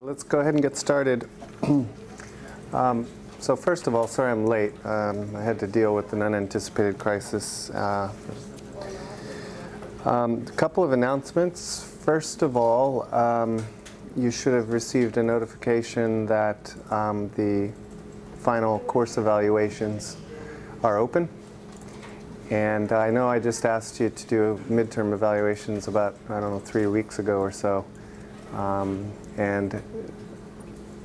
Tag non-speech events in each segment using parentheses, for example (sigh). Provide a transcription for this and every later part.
Let's go ahead and get started. (clears throat) um, so first of all, sorry I'm late. Um, I had to deal with an unanticipated crisis. Uh, um, a couple of announcements. First of all, um, you should have received a notification that um, the final course evaluations are open. And I know I just asked you to do midterm evaluations about, I don't know, three weeks ago or so. Um, and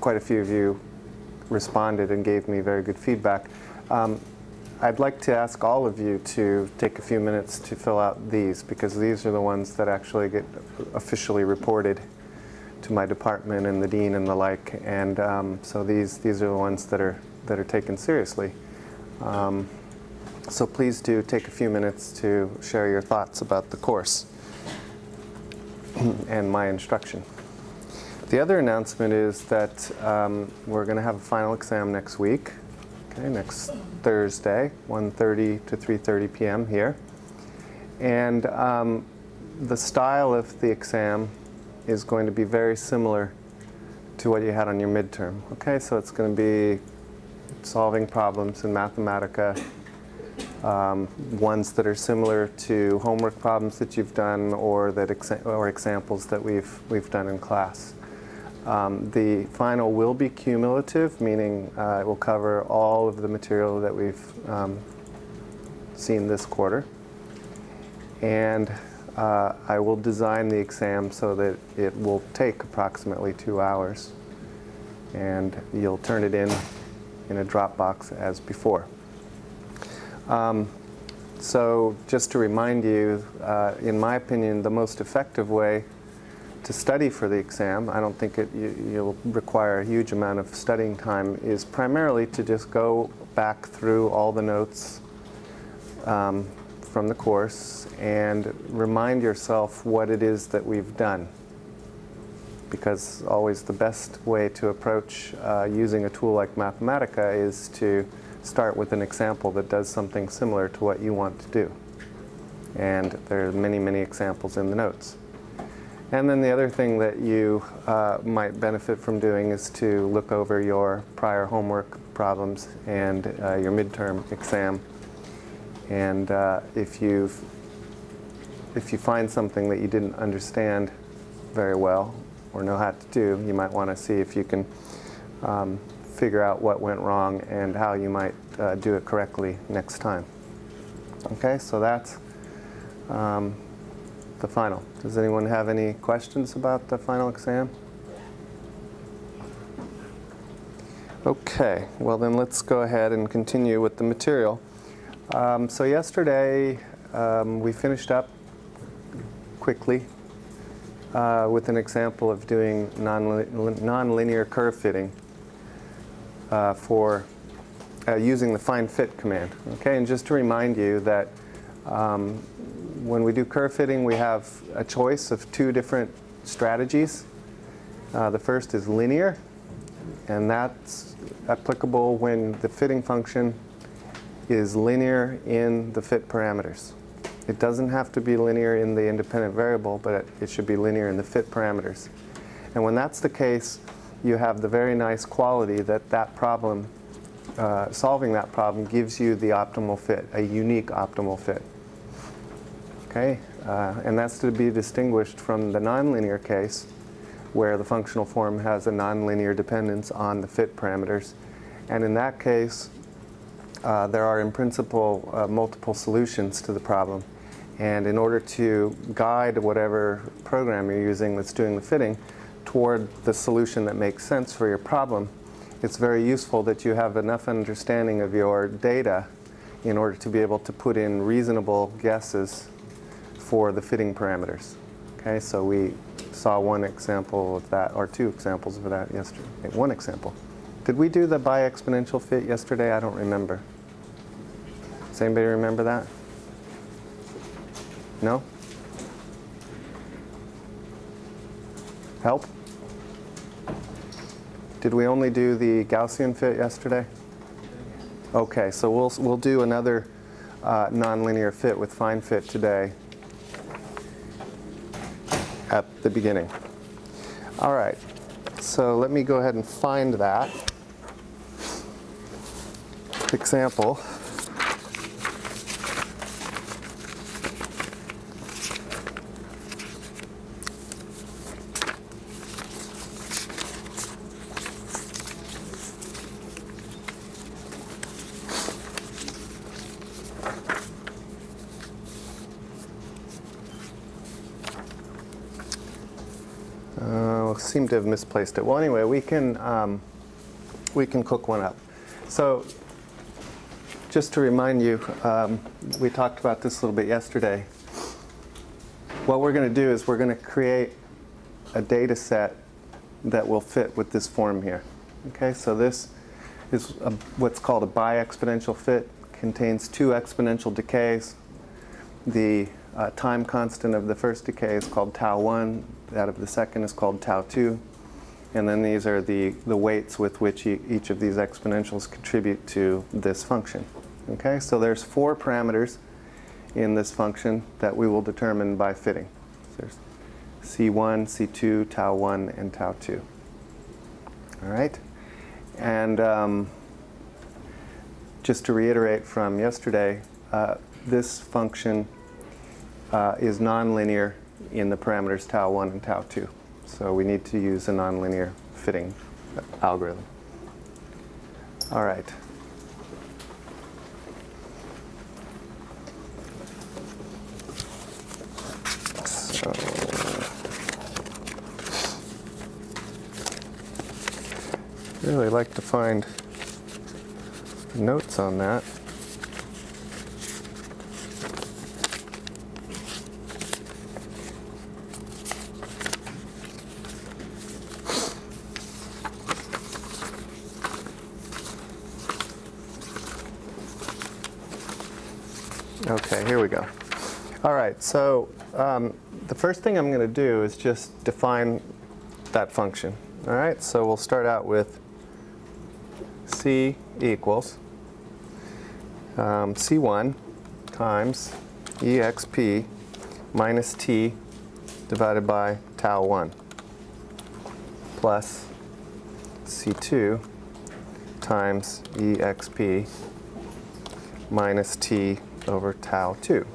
quite a few of you responded and gave me very good feedback. Um, I'd like to ask all of you to take a few minutes to fill out these because these are the ones that actually get officially reported to my department and the dean and the like. And um, so these, these are the ones that are, that are taken seriously. Um, so please do take a few minutes to share your thoughts about the course (clears throat) and my instruction. The other announcement is that um, we're going to have a final exam next week, okay, next Thursday, 1.30 to 3.30 p.m. here. And um, the style of the exam is going to be very similar to what you had on your midterm. Okay, so it's going to be solving problems in Mathematica, um, ones that are similar to homework problems that you've done or that exa or examples that we've we've done in class. Um, the final will be cumulative, meaning uh, it will cover all of the material that we've um, seen this quarter. And uh, I will design the exam so that it will take approximately two hours. And you'll turn it in in a Dropbox as before. Um, so just to remind you, uh, in my opinion, the most effective way to study for the exam, I don't think it, you, will require a huge amount of studying time, is primarily to just go back through all the notes um, from the course and remind yourself what it is that we've done. Because always the best way to approach uh, using a tool like Mathematica is to start with an example that does something similar to what you want to do. And there are many, many examples in the notes. And then the other thing that you uh, might benefit from doing is to look over your prior homework problems and uh, your midterm exam. And uh, if, you if you find something that you didn't understand very well or know how to do, you might want to see if you can um, figure out what went wrong and how you might uh, do it correctly next time. Okay, so that's um, the final. Does anyone have any questions about the final exam? Okay, well then let's go ahead and continue with the material. Um, so yesterday um, we finished up quickly uh, with an example of doing non-linear curve fitting uh, for uh, using the find fit command. Okay, and just to remind you that um, when we do curve fitting, we have a choice of two different strategies. Uh, the first is linear, and that's applicable when the fitting function is linear in the fit parameters. It doesn't have to be linear in the independent variable, but it, it should be linear in the fit parameters. And when that's the case, you have the very nice quality that that problem, uh, solving that problem gives you the optimal fit, a unique optimal fit. Okay, uh, and that's to be distinguished from the nonlinear case where the functional form has a nonlinear dependence on the fit parameters. And in that case, uh, there are in principle uh, multiple solutions to the problem. And in order to guide whatever program you're using that's doing the fitting toward the solution that makes sense for your problem, it's very useful that you have enough understanding of your data in order to be able to put in reasonable guesses for the fitting parameters. Okay, so we saw one example of that, or two examples of that yesterday. One example. Did we do the bi-exponential fit yesterday? I don't remember. Does anybody remember that? No? Help? Did we only do the Gaussian fit yesterday? Okay, so we'll, we'll do another uh, nonlinear fit with find fit today at the beginning. All right, So let me go ahead and find that example. Have misplaced it. Well, anyway, we can um, we can cook one up. So, just to remind you, um, we talked about this a little bit yesterday. What we're going to do is we're going to create a data set that will fit with this form here. Okay, so this is a, what's called a bi-exponential fit. Contains two exponential decays. The uh, time constant of the first decay is called tau 1. That of the second is called tau 2. And then these are the, the weights with which e each of these exponentials contribute to this function. Okay, so there's four parameters in this function that we will determine by fitting. So there's C1, C2, tau 1, and tau 2. All right? And um, just to reiterate from yesterday, uh, this function uh, is nonlinear in the parameters tau 1 and tau 2. So we need to use a nonlinear fitting algorithm. All right. So really like to find notes on that. Okay, here we go. All right, so um, the first thing I'm going to do is just define that function. All right, so we'll start out with C equals um, C1 times exp minus t divided by tau 1 plus C2 times exp minus t over tau 2.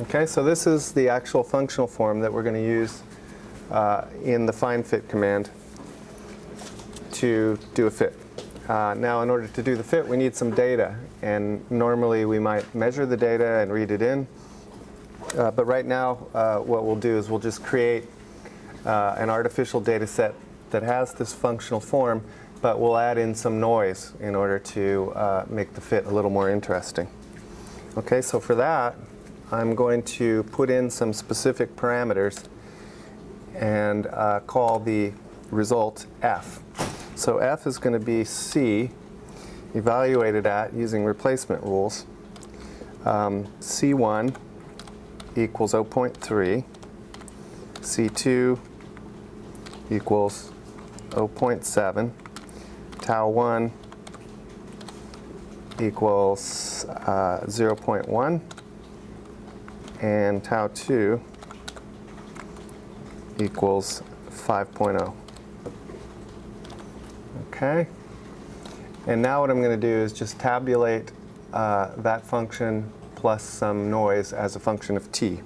Okay, so this is the actual functional form that we're going to use uh, in the find fit command to do a fit. Uh, now in order to do the fit we need some data and normally we might measure the data and read it in uh, but right now uh, what we'll do is we'll just create uh, an artificial data set that has this functional form but we'll add in some noise in order to uh, make the fit a little more interesting. Okay, so for that, I'm going to put in some specific parameters and uh, call the result f. So f is going to be c evaluated at using replacement rules. Um, c1 equals 0.3, c2 equals 0.7, tau 1 equals uh, 0.1 and tau 2 equals 5.0. Okay? And now what I'm going to do is just tabulate uh, that function plus some noise as a function of t.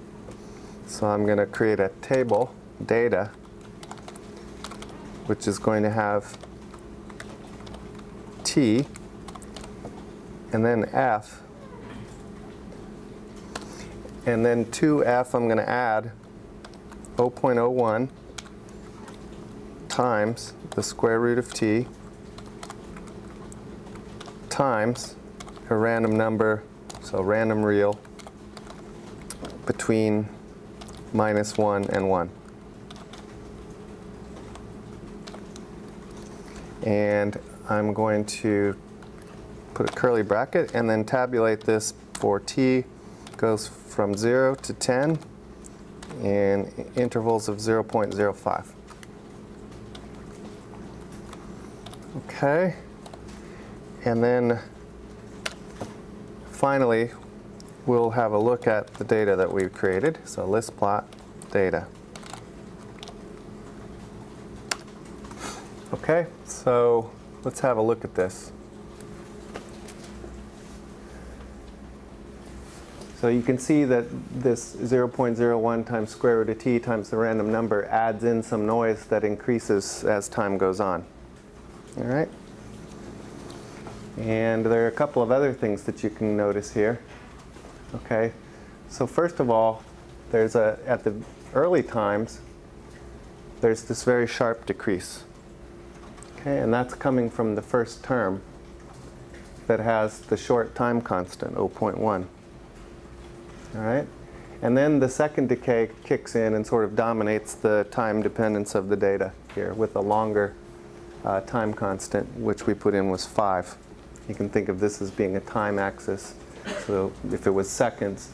So I'm going to create a table, data, which is going to have T, and then F, and then to F I'm going to add 0.01 times the square root of T times a random number, so random real, between minus 1 and 1. And I'm going to put a curly bracket and then tabulate this for t goes from 0 to 10 in intervals of 0.05. Okay, and then finally we'll have a look at the data that we've created. So list plot data. Okay, so let's have a look at this. So you can see that this 0.01 times square root of t times the random number adds in some noise that increases as time goes on. All right? And there are a couple of other things that you can notice here. Okay, so first of all, there's a, at the early times, there's this very sharp decrease. Okay, and that's coming from the first term that has the short time constant, 0.1. All right? And then the second decay kicks in and sort of dominates the time dependence of the data here with a longer uh, time constant, which we put in was 5. You can think of this as being a time axis. So if it was seconds,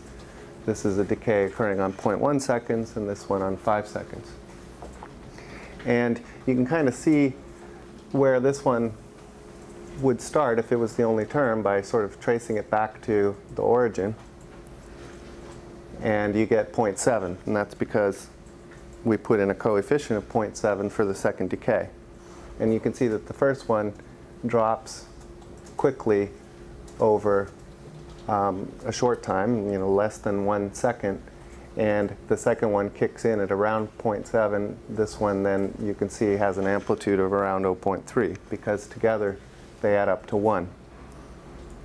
this is a decay occurring on 0.1 seconds and this one on 5 seconds. And you can kind of see where this one would start if it was the only term by sort of tracing it back to the origin. And you get 0.7, and that's because we put in a coefficient of 0.7 for the second decay. And you can see that the first one drops quickly over um, a short time, you know, less than one second, and the second one kicks in at around 0.7. This one then you can see has an amplitude of around 0.3 because together they add up to 1.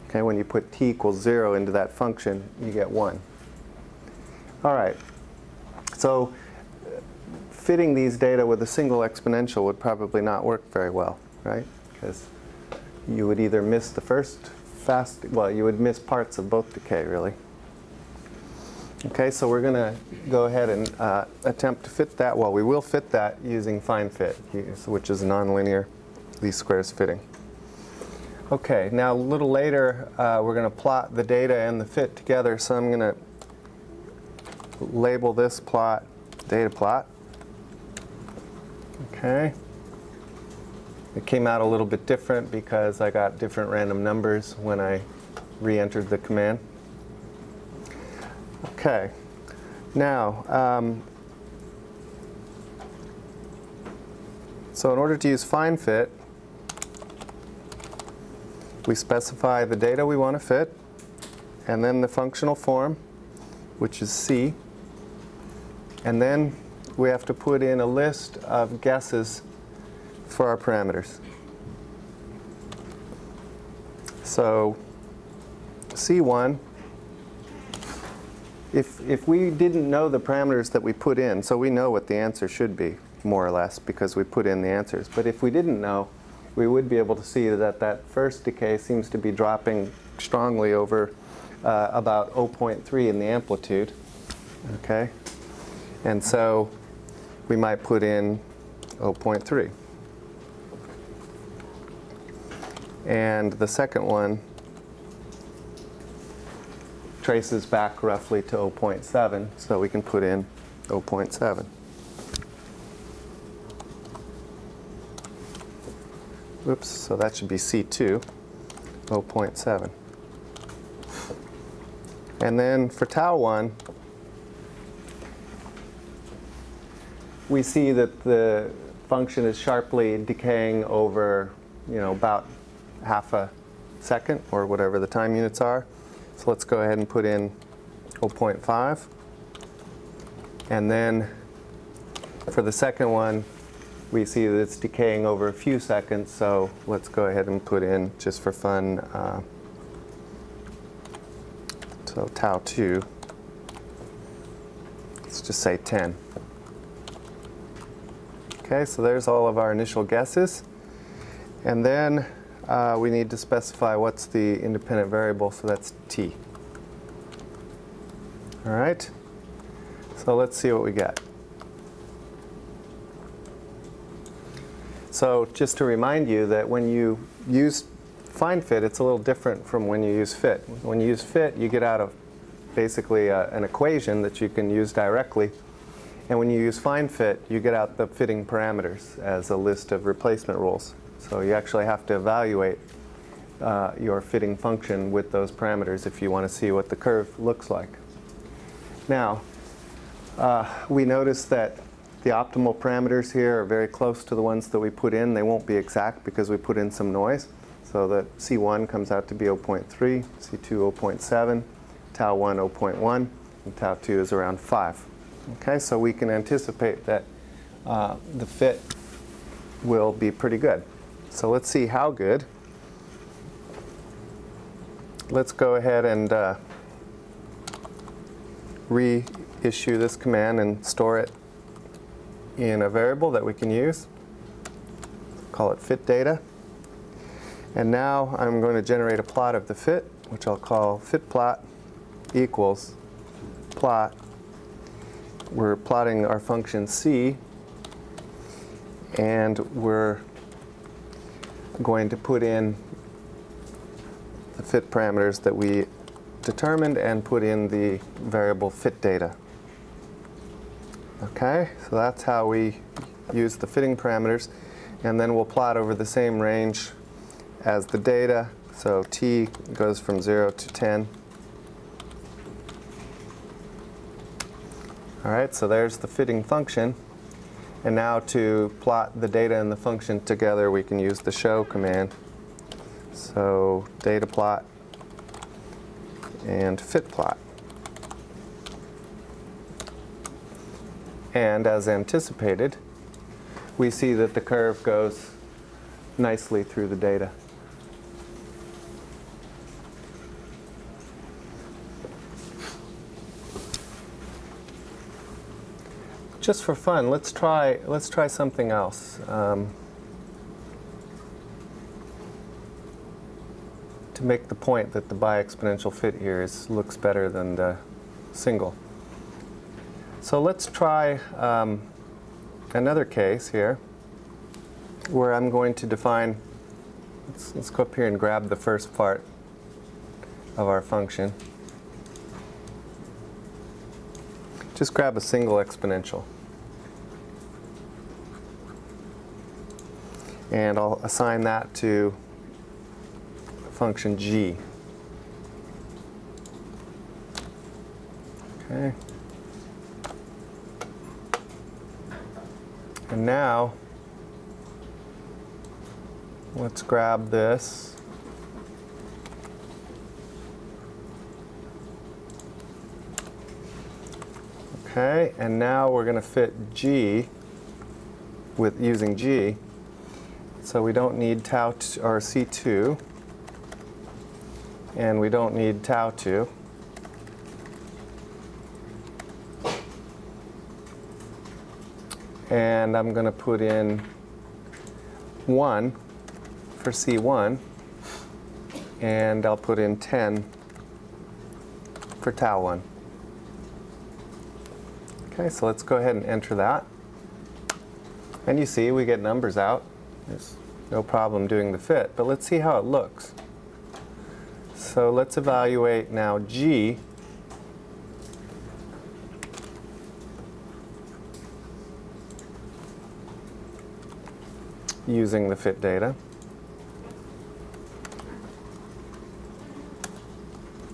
Okay, when you put t equals 0 into that function, you get 1. All right, so uh, fitting these data with a single exponential would probably not work very well, right? Because you would either miss the first fast, well, you would miss parts of both decay, really. Okay, so we're going to go ahead and uh, attempt to fit that. Well, we will fit that using find fit, which is nonlinear least squares fitting. Okay, now a little later, uh, we're going to plot the data and the fit together. So I'm going to label this plot data plot. Okay. It came out a little bit different because I got different random numbers when I re-entered the command. Okay. Now, um, so in order to use find fit, we specify the data we want to fit, and then the functional form, which is C. And then we have to put in a list of guesses for our parameters. So C1, if, if we didn't know the parameters that we put in, so we know what the answer should be, more or less, because we put in the answers. But if we didn't know, we would be able to see that that first decay seems to be dropping strongly over uh, about 0.3 in the amplitude. Okay? And so we might put in 0.3. And the second one traces back roughly to 0.7, so we can put in 0.7. Oops, so that should be C2, 0.7. And then for tau 1, we see that the function is sharply decaying over, you know, about half a second or whatever the time units are. So let's go ahead and put in 0.5. And then for the second one, we see that it's decaying over a few seconds, so let's go ahead and put in, just for fun, uh, so tau 2, let's just say 10. Okay, so there's all of our initial guesses. And then uh, we need to specify what's the independent variable, so that's t. All right, so let's see what we get. So just to remind you that when you use find fit, it's a little different from when you use fit. When you use fit, you get out of basically uh, an equation that you can use directly. And when you use find fit, you get out the fitting parameters as a list of replacement rules. So you actually have to evaluate uh, your fitting function with those parameters if you want to see what the curve looks like. Now, uh, we notice that The optimal parameters here are very close to the ones that we put in. They won't be exact because we put in some noise. So that C1 comes out to be 0.3, C2 0.7, tau 1 0.1, and tau 2 is around 5. Okay, so we can anticipate that uh, the fit will be pretty good. So let's see how good. Let's go ahead and uh, reissue this command and store it in a variable that we can use. Call it fit data. And now I'm going to generate a plot of the fit, which I'll call fit plot equals plot. We're plotting our function c, and we're going to put in the fit parameters that we determined and put in the variable fit data. Okay, so that's how we use the fitting parameters. And then we'll plot over the same range as the data. So t goes from 0 to 10. All right, so there's the fitting function. And now to plot the data and the function together, we can use the show command. So data plot and fit plot. And as anticipated, we see that the curve goes nicely through the data. Just for fun, let's try, let's try something else. Um, to make the point that the bi-exponential fit here is, looks better than the single. So let's try um, another case here where I'm going to define, let's, let's go up here and grab the first part of our function. Just grab a single exponential. And I'll assign that to function g. Okay. And now, let's grab this. Okay, and now we're going to fit G with using G. So we don't need tau or C2 and we don't need tau 2. And I'm going to put in 1 for C1, and I'll put in 10 for tau 1. Okay, so let's go ahead and enter that. And you see we get numbers out. There's no problem doing the fit, but let's see how it looks. So let's evaluate now G. using the fit data.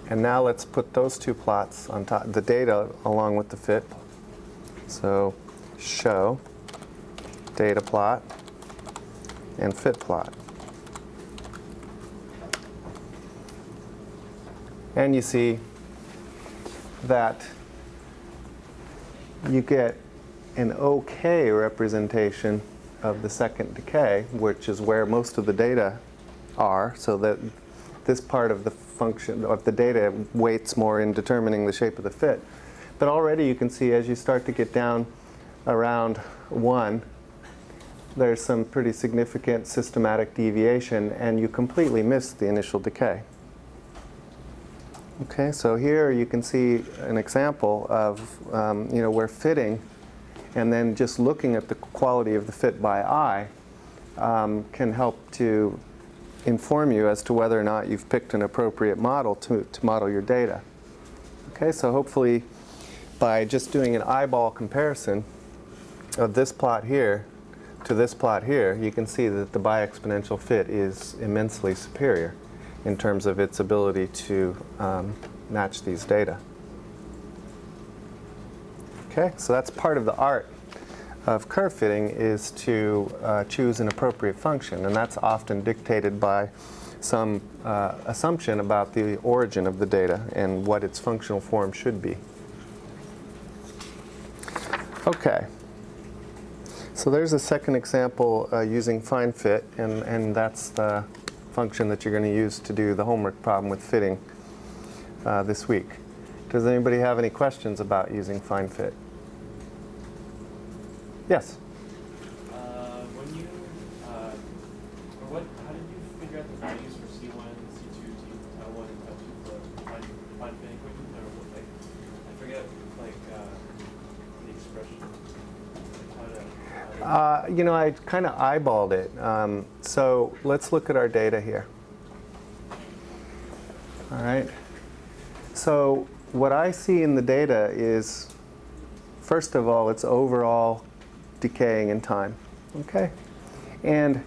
And now let's put those two plots on top, the data along with the fit. So show data plot and fit plot. And you see that you get an okay representation of the second decay, which is where most of the data are, so that this part of the function of the data weights more in determining the shape of the fit. But already you can see as you start to get down around 1, there's some pretty significant systematic deviation, and you completely miss the initial decay. Okay, so here you can see an example of um, you know where fitting and then just looking at the quality of the fit by eye um, can help to inform you as to whether or not you've picked an appropriate model to, to model your data. Okay, so hopefully by just doing an eyeball comparison of this plot here to this plot here, you can see that the bi-exponential fit is immensely superior in terms of its ability to um, match these data. Okay, so that's part of the art of curve fitting is to uh, choose an appropriate function, and that's often dictated by some uh, assumption about the origin of the data and what its functional form should be. Okay. So there's a second example uh, using find fit, and, and that's the function that you're going to use to do the homework problem with fitting uh, this week. Does anybody have any questions about using find fit? Yes? Uh, when you, uh, or what, how did you figure out the values for C1, C2, T, tau 1, and tau 2 for define, define fin equation? Or what, like, I forget, like, uh, the expression. Like how to, how to Uh, you know, I kind of eyeballed it. Um, so let's look at our data here. All right. So what I see in the data is, first of all, it's overall decaying in time. Okay? And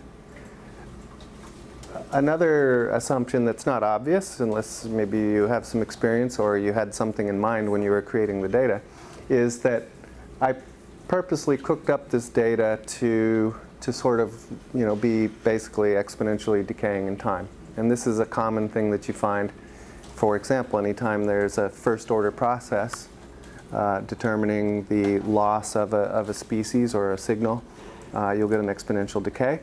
another assumption that's not obvious, unless maybe you have some experience or you had something in mind when you were creating the data, is that I purposely cooked up this data to, to sort of you know, be basically exponentially decaying in time. And this is a common thing that you find, for example, anytime there's a first order process uh, determining the loss of a, of a species or a signal, uh, you'll get an exponential decay.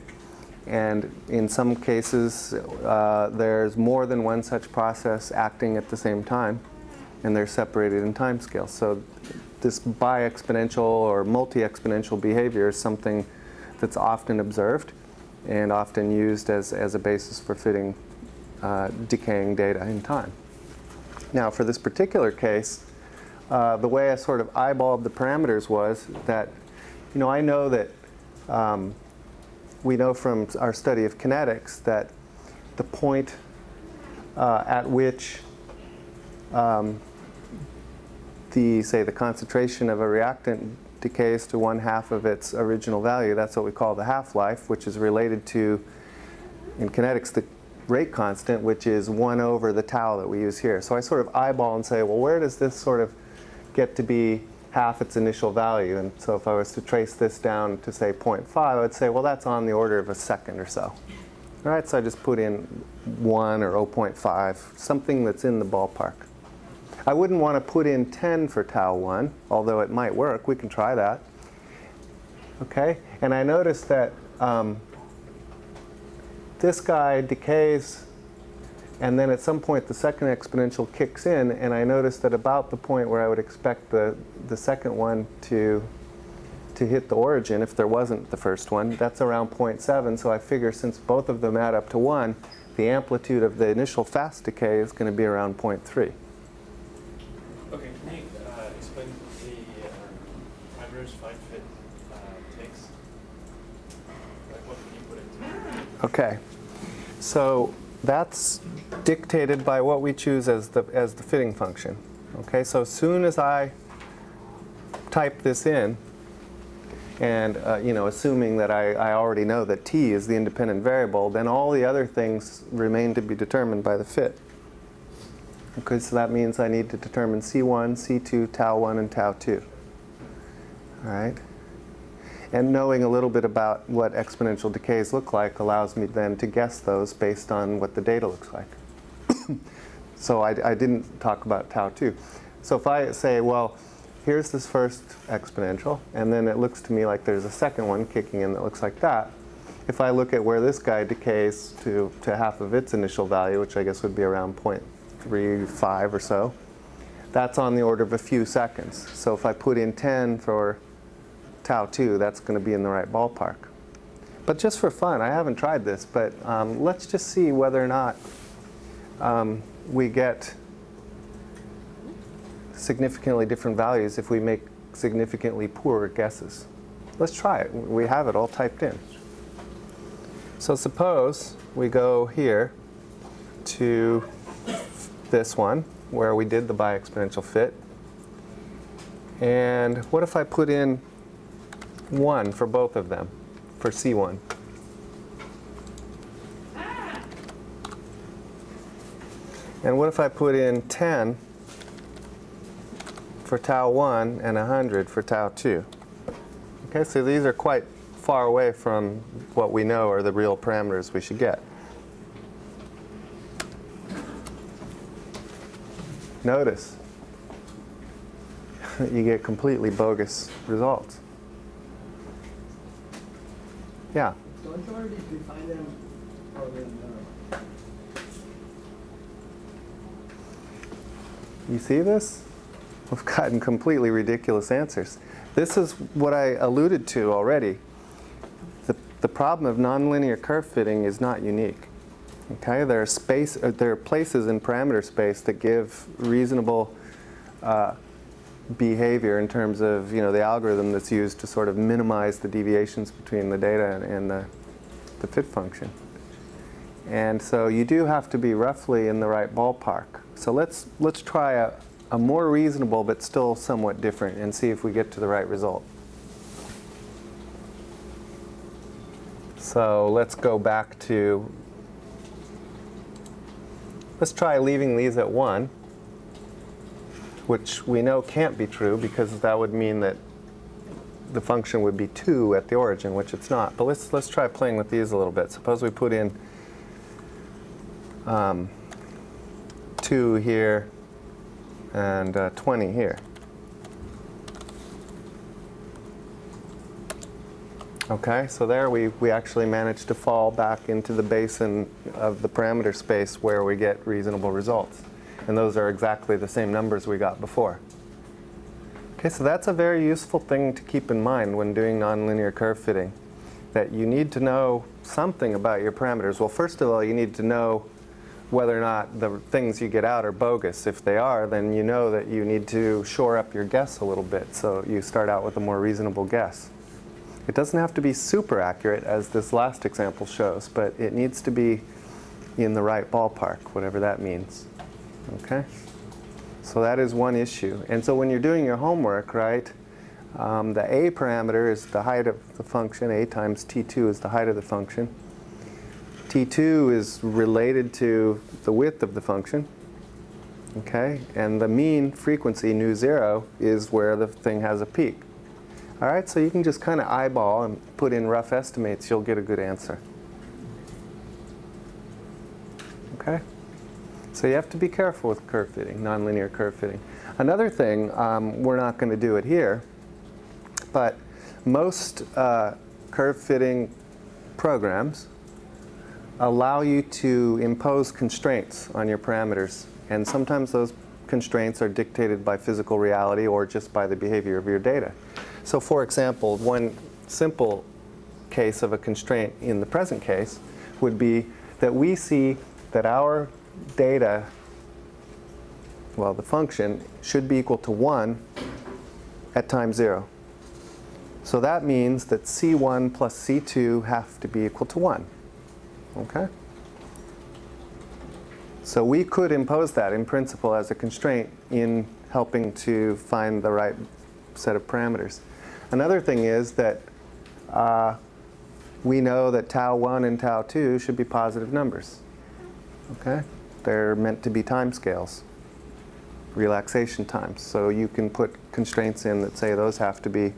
And in some cases, uh, there's more than one such process acting at the same time, and they're separated in time scales. So this bi-exponential or multi-exponential behavior is something that's often observed and often used as, as a basis for fitting uh, decaying data in time. Now, for this particular case, uh, the way I sort of eyeballed the parameters was that, you know, I know that um, we know from our study of kinetics that the point uh, at which um, the, say, the concentration of a reactant decays to one half of its original value, that's what we call the half-life, which is related to, in kinetics, the rate constant, which is 1 over the tau that we use here. So I sort of eyeball and say, well, where does this sort of get to be half its initial value? And so if I was to trace this down to, say, 0.5, I would say, well, that's on the order of a second or so. All right, so I just put in 1 or 0.5, something that's in the ballpark. I wouldn't want to put in 10 for tau 1, although it might work. We can try that. Okay, and I noticed that um, this guy decays, and then at some point the second exponential kicks in, and I noticed that about the point where I would expect the, the second one to, to hit the origin, if there wasn't the first one, that's around 0.7, so I figure since both of them add up to 1, the amplitude of the initial fast decay is going to be around 0.3. Okay, can you uh, explain the uh, parameters find fit uh, takes? Like what can you put into it? Okay, so that's dictated by what we choose as the, as the fitting function. Okay, so as soon as I type this in, and uh, you know, assuming that I, I already know that t is the independent variable, then all the other things remain to be determined by the fit. Okay, so that means I need to determine C1, C2, tau 1, and tau 2. All right? And knowing a little bit about what exponential decays look like allows me then to guess those based on what the data looks like. (coughs) so I, I didn't talk about tau 2. So if I say, well, here's this first exponential, and then it looks to me like there's a second one kicking in that looks like that. If I look at where this guy decays to, to half of its initial value, which I guess would be around 0.35 or so, that's on the order of a few seconds. So if I put in 10 for tau 2, that's going to be in the right ballpark. But just for fun, I haven't tried this, but um, let's just see whether or not um, we get significantly different values if we make significantly poorer guesses. Let's try it. We have it all typed in. So suppose we go here to this one where we did the bi-exponential fit. And what if I put in 1 for both of them, for C1? And what if I put in 10 for tau 1 and 100 for tau 2? Okay, so these are quite far away from what we know are the real parameters we should get. Notice, (laughs) you get completely bogus results. Yeah, Don't you already define them? Wait, you see this? We've gotten completely ridiculous answers. This is what I alluded to already. The, the problem of nonlinear curve fitting is not unique. Okay, there are space, uh, there are places in parameter space that give reasonable uh, behavior in terms of you know the algorithm that's used to sort of minimize the deviations between the data and, and the, the fit function. And so you do have to be roughly in the right ballpark. So let's let's try a, a more reasonable but still somewhat different and see if we get to the right result. So let's go back to, let's try leaving these at 1, which we know can't be true because that would mean that the function would be 2 at the origin, which it's not. But let's, let's try playing with these a little bit. Suppose we put in um, 2 here and uh, 20 here. Okay, so there we, we actually managed to fall back into the basin of the parameter space where we get reasonable results. And those are exactly the same numbers we got before. Okay, so that's a very useful thing to keep in mind when doing nonlinear curve fitting, that you need to know something about your parameters. Well, first of all, you need to know whether or not the things you get out are bogus. If they are, then you know that you need to shore up your guess a little bit, so you start out with a more reasonable guess. It doesn't have to be super accurate, as this last example shows, but it needs to be in the right ballpark, whatever that means. Okay? So that is one issue. And so when you're doing your homework, right, um, the a parameter is the height of the function, a times t2 is the height of the function. t2 is related to the width of the function. Okay? And the mean frequency, nu zero, is where the thing has a peak. All right, so you can just kind of eyeball and put in rough estimates, you'll get a good answer. Okay? So you have to be careful with curve fitting, nonlinear curve fitting. Another thing, um, we're not going to do it here, but most uh, curve fitting programs allow you to impose constraints on your parameters. And sometimes those constraints are dictated by physical reality or just by the behavior of your data. So for example, one simple case of a constraint in the present case would be that we see that our data, well, the function, should be equal to 1 at time 0. So that means that C1 plus C2 have to be equal to 1. Okay? So we could impose that in principle as a constraint in helping to find the right set of parameters. Another thing is that uh, we know that tau 1 and tau 2 should be positive numbers. Okay? They're meant to be time scales, relaxation times. So you can put constraints in that say those have to be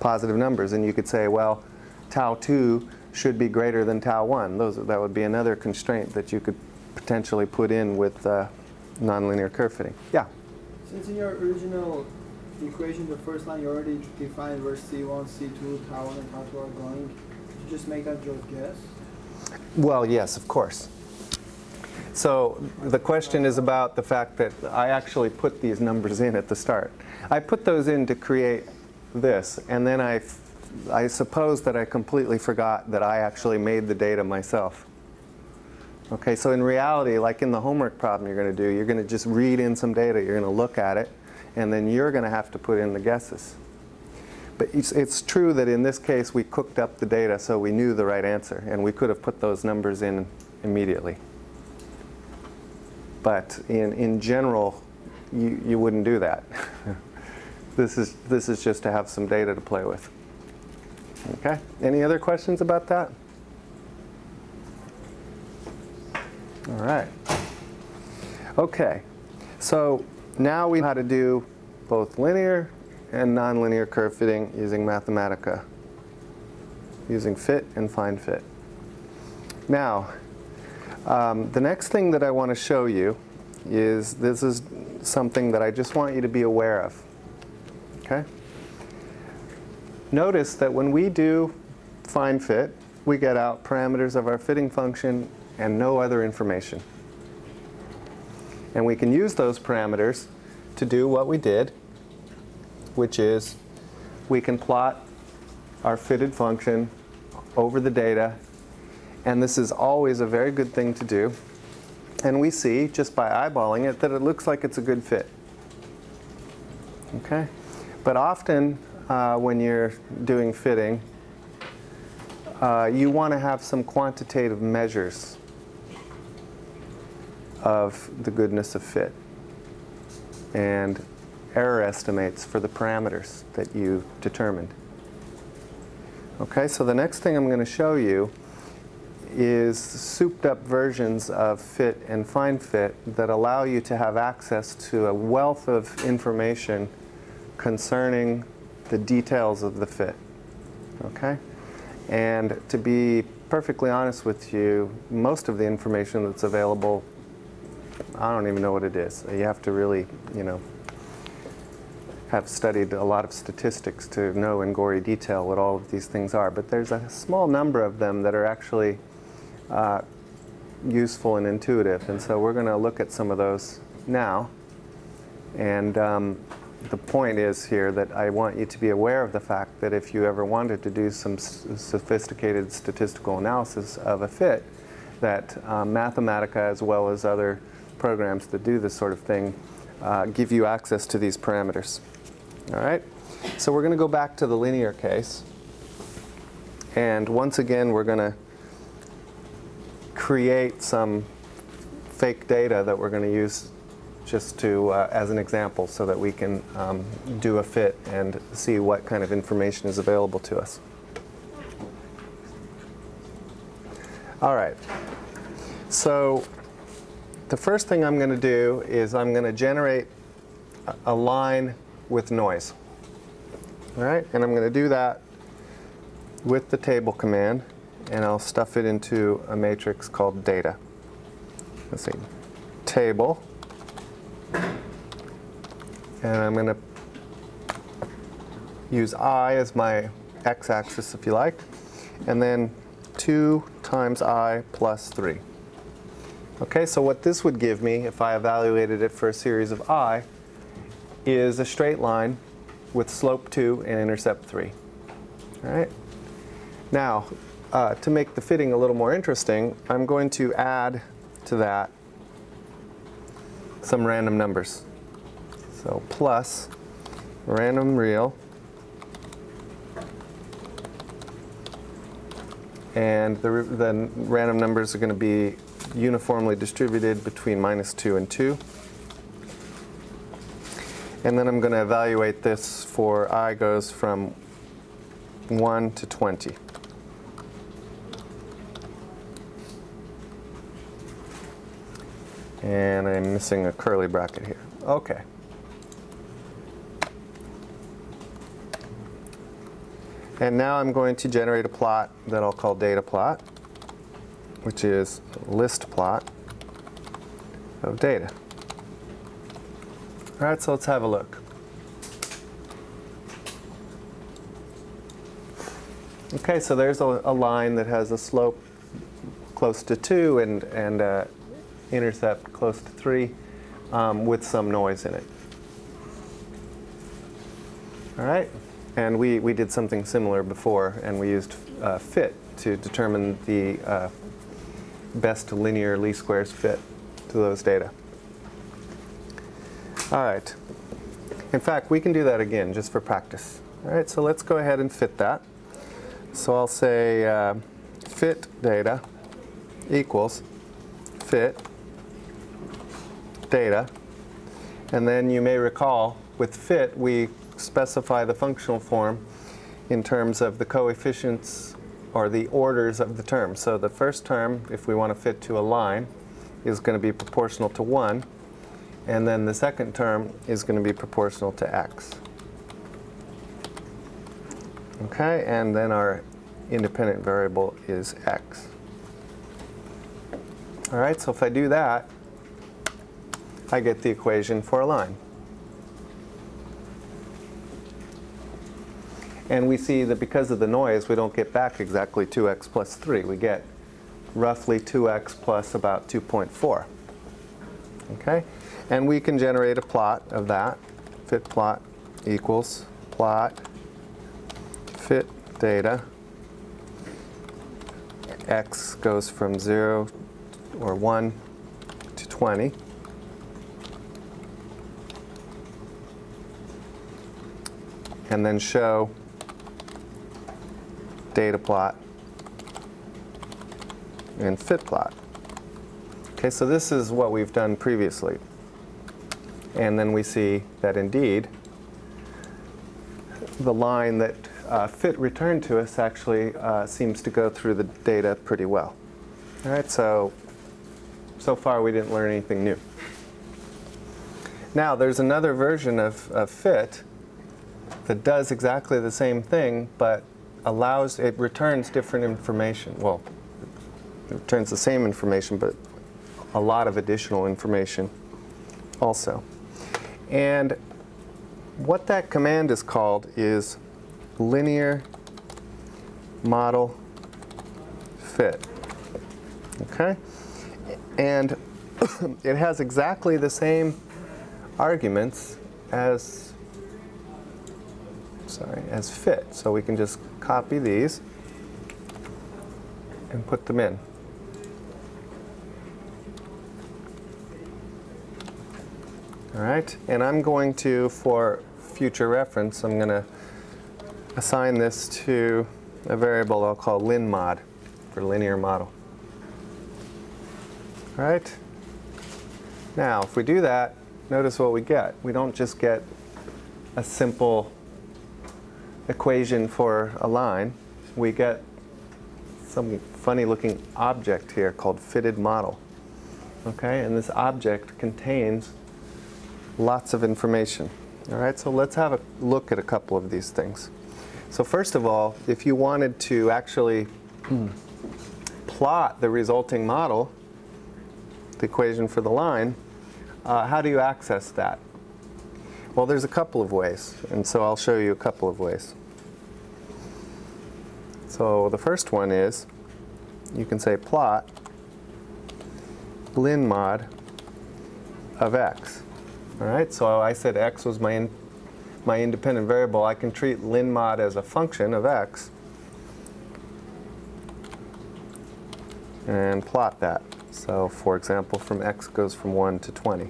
positive numbers. And you could say, well, tau 2 should be greater than tau 1. Those, that would be another constraint that you could potentially put in with uh, nonlinear curve fitting. Yeah? Since in your original equation, the first line you already defined where C1, C2, tau 1, and tau 2 are going, you just make that your guess? Well, yes, of course. So the question is about the fact that I actually put these numbers in at the start. I put those in to create this, and then I, I suppose that I completely forgot that I actually made the data myself. Okay, so in reality, like in the homework problem you're going to do, you're going to just read in some data, you're going to look at it, and then you're going to have to put in the guesses. But it's, it's true that in this case we cooked up the data so we knew the right answer, and we could have put those numbers in immediately. But in, in general, you, you wouldn't do that. (laughs) this, is, this is just to have some data to play with. Okay, any other questions about that? All right. Okay, so now we know how to do both linear and nonlinear curve fitting using Mathematica, using fit and find fit. Now, um, the next thing that I want to show you is this is something that I just want you to be aware of. Okay? Notice that when we do find fit, we get out parameters of our fitting function and no other information. And we can use those parameters to do what we did, which is we can plot our fitted function over the data. And this is always a very good thing to do. And we see, just by eyeballing it, that it looks like it's a good fit. Okay? But often, uh, when you're doing fitting, uh, you want to have some quantitative measures of the goodness of fit and error estimates for the parameters that you determined. Okay, so the next thing I'm going to show you is souped up versions of fit and find fit that allow you to have access to a wealth of information concerning the details of the fit. Okay? And to be perfectly honest with you, most of the information that's available, I don't even know what it is. You have to really, you know, have studied a lot of statistics to know in gory detail what all of these things are. But there's a small number of them that are actually uh, useful and intuitive. And so we're going to look at some of those now. And um, the point is here that I want you to be aware of the fact that if you ever wanted to do some sophisticated statistical analysis of a fit, that um, Mathematica as well as other programs that do this sort of thing uh, give you access to these parameters. All right? So we're going to go back to the linear case. And once again, we're going to create some fake data that we're going to use just to, uh, as an example, so that we can um, do a fit and see what kind of information is available to us. All right. So the first thing I'm going to do is I'm going to generate a line with noise. All right, and I'm going to do that with the table command, and I'll stuff it into a matrix called data. Let's see, table, and I'm going to use i as my x-axis if you like, and then 2 times i plus 3. Okay, so what this would give me if I evaluated it for a series of i is a straight line with slope 2 and intercept 3. All right. Now, uh, to make the fitting a little more interesting, I'm going to add to that some random numbers. So plus random real and the, the random numbers are going to be uniformly distributed between minus 2 and 2. And then I'm going to evaluate this for i goes from 1 to 20. And I'm missing a curly bracket here. Okay. And now I'm going to generate a plot that I'll call data plot, which is list plot of data. All right, so let's have a look. Okay, so there's a, a line that has a slope close to 2 and, and uh, intercept close to 3 um, with some noise in it. All right, and we, we did something similar before, and we used uh, fit to determine the uh, best linear least squares fit to those data. All right. In fact, we can do that again just for practice. All right, so let's go ahead and fit that. So I'll say uh, fit data equals fit data. And then you may recall with fit, we specify the functional form in terms of the coefficients or the orders of the term. So the first term, if we want to fit to a line, is going to be proportional to 1. And then the second term is going to be proportional to x. Okay, and then our independent variable is x. All right, so if I do that, I get the equation for a line. And we see that because of the noise, we don't get back exactly 2x plus 3. We get roughly 2x plus about 2.4. Okay? And we can generate a plot of that. Fit plot equals plot fit data. x goes from 0 or 1 to 20. And then show data plot and fit plot. Okay, so this is what we've done previously. And then we see that indeed the line that uh, fit returned to us actually uh, seems to go through the data pretty well. All right, so so far we didn't learn anything new. Now there's another version of, of fit that does exactly the same thing, but allows, it returns different information. Well, it returns the same information, but a lot of additional information also. And what that command is called is linear model fit. Okay? And (coughs) it has exactly the same arguments as sorry, as fit. So we can just copy these and put them in. All right, and I'm going to, for future reference, I'm going to assign this to a variable I'll call linmod for linear model. All right, now if we do that, notice what we get. We don't just get a simple equation for a line. We get some funny looking object here called fitted model. Okay, and this object contains lots of information. All right, so let's have a look at a couple of these things. So first of all, if you wanted to actually (clears throat) plot the resulting model, the equation for the line, uh, how do you access that? Well, there's a couple of ways, and so I'll show you a couple of ways. So the first one is you can say plot lin mod of x. All right, so I said x was my, in, my independent variable. I can treat lin mod as a function of x and plot that. So for example, from x goes from 1 to 20.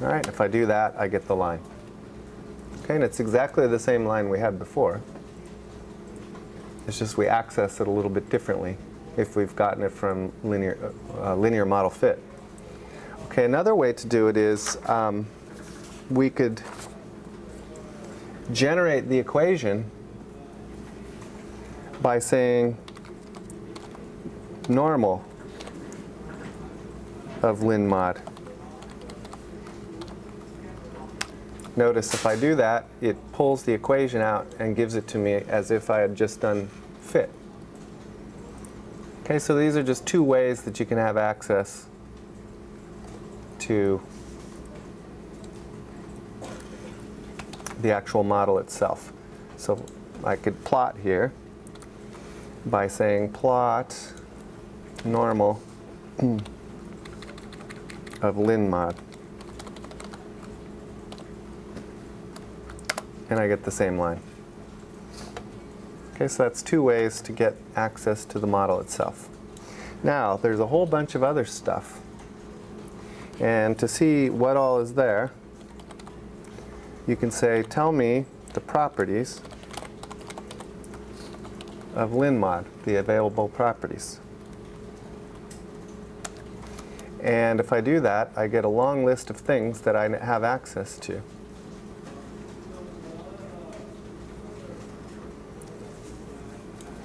All right, if I do that, I get the line. Okay, and it's exactly the same line we had before. It's just we access it a little bit differently if we've gotten it from linear, uh, linear model fit. Okay, another way to do it is um, we could generate the equation by saying normal of lin mod. Notice if I do that, it pulls the equation out and gives it to me as if I had just done fit. Okay, so these are just two ways that you can have access to the actual model itself. So I could plot here by saying plot normal (clears throat) of lin mod. And I get the same line. Okay, so that's two ways to get access to the model itself. Now, there's a whole bunch of other stuff. And to see what all is there, you can say, tell me the properties of linmod, the available properties. And if I do that, I get a long list of things that I have access to.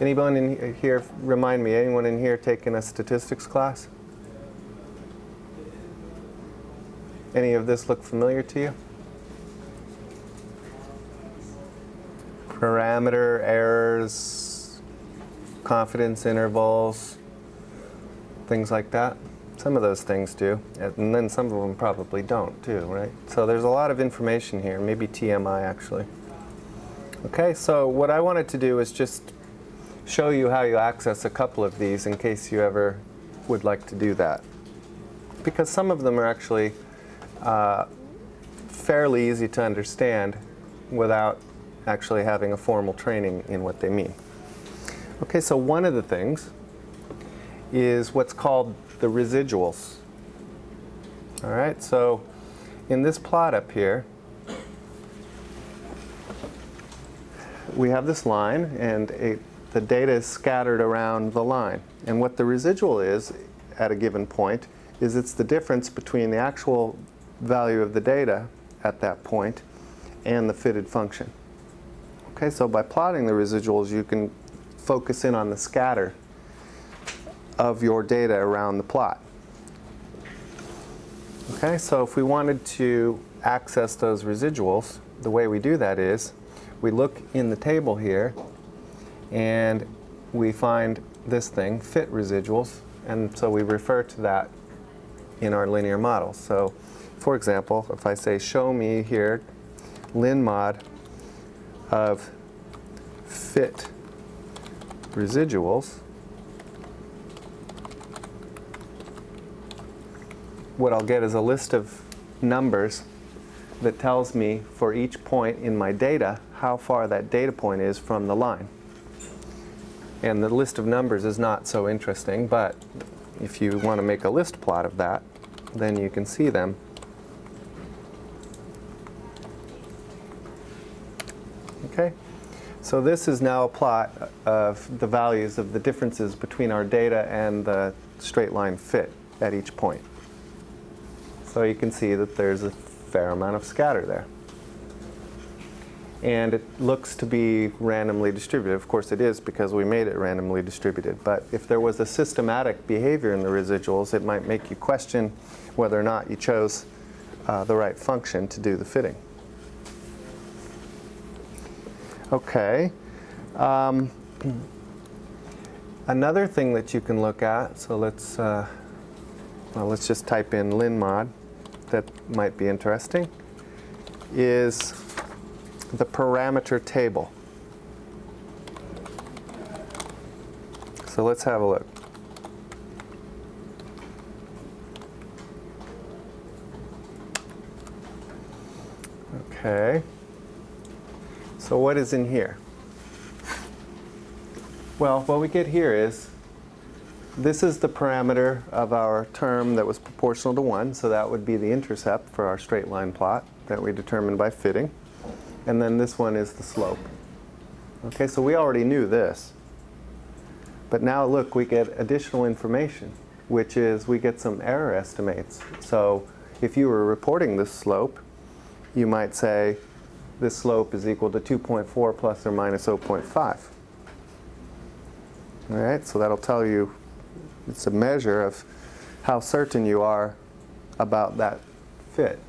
Anyone in here, remind me, anyone in here taking a statistics class? Any of this look familiar to you? parameter errors, confidence intervals, things like that. Some of those things do, and then some of them probably don't too, right? So there's a lot of information here, maybe TMI actually. Okay, so what I wanted to do is just show you how you access a couple of these in case you ever would like to do that. Because some of them are actually uh, fairly easy to understand without actually having a formal training in what they mean. Okay, so one of the things is what's called the residuals. All right, so in this plot up here, we have this line and a, the data is scattered around the line. And what the residual is at a given point is it's the difference between the actual value of the data at that point and the fitted function. Okay, so by plotting the residuals, you can focus in on the scatter of your data around the plot. Okay, so if we wanted to access those residuals, the way we do that is we look in the table here and we find this thing, fit residuals, and so we refer to that in our linear model. So for example, if I say show me here lin mod of fit residuals, what I'll get is a list of numbers that tells me for each point in my data how far that data point is from the line. And the list of numbers is not so interesting, but if you want to make a list plot of that, then you can see them. Okay, so this is now a plot of the values of the differences between our data and the straight line fit at each point. So you can see that there's a fair amount of scatter there. And it looks to be randomly distributed. Of course it is because we made it randomly distributed. But if there was a systematic behavior in the residuals, it might make you question whether or not you chose uh, the right function to do the fitting. Okay. Um, another thing that you can look at, so let's, uh, well, let's just type in linmod that might be interesting is the parameter table. So let's have a look. Okay. So what is in here? Well, what we get here is this is the parameter of our term that was proportional to 1, so that would be the intercept for our straight line plot that we determined by fitting. And then this one is the slope. Okay, so we already knew this. But now look, we get additional information, which is we get some error estimates. So if you were reporting this slope, you might say this slope is equal to 2.4 plus or minus 0.5. All right, so that'll tell you it's a measure of how certain you are about that fit.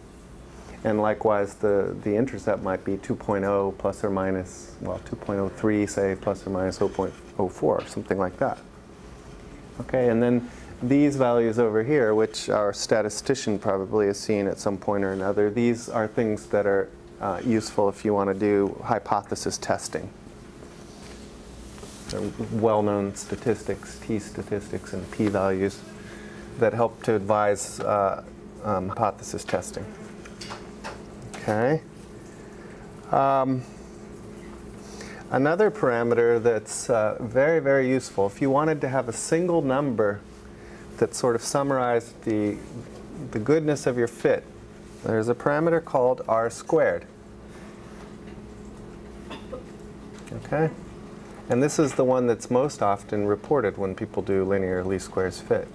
And likewise, the, the intercept might be 2.0 plus or minus, well, 2.03, say, plus or minus 0.04, something like that. Okay, and then these values over here, which our statistician probably has seen at some point or another, these are things that are uh, useful if you want to do hypothesis testing well-known statistics, t-statistics and p-values that help to advise uh, um, hypothesis testing. Okay. Um, another parameter that's uh, very, very useful, if you wanted to have a single number that sort of summarized the, the goodness of your fit, there's a parameter called r squared. Okay. And this is the one that's most often reported when people do linear least squares fit.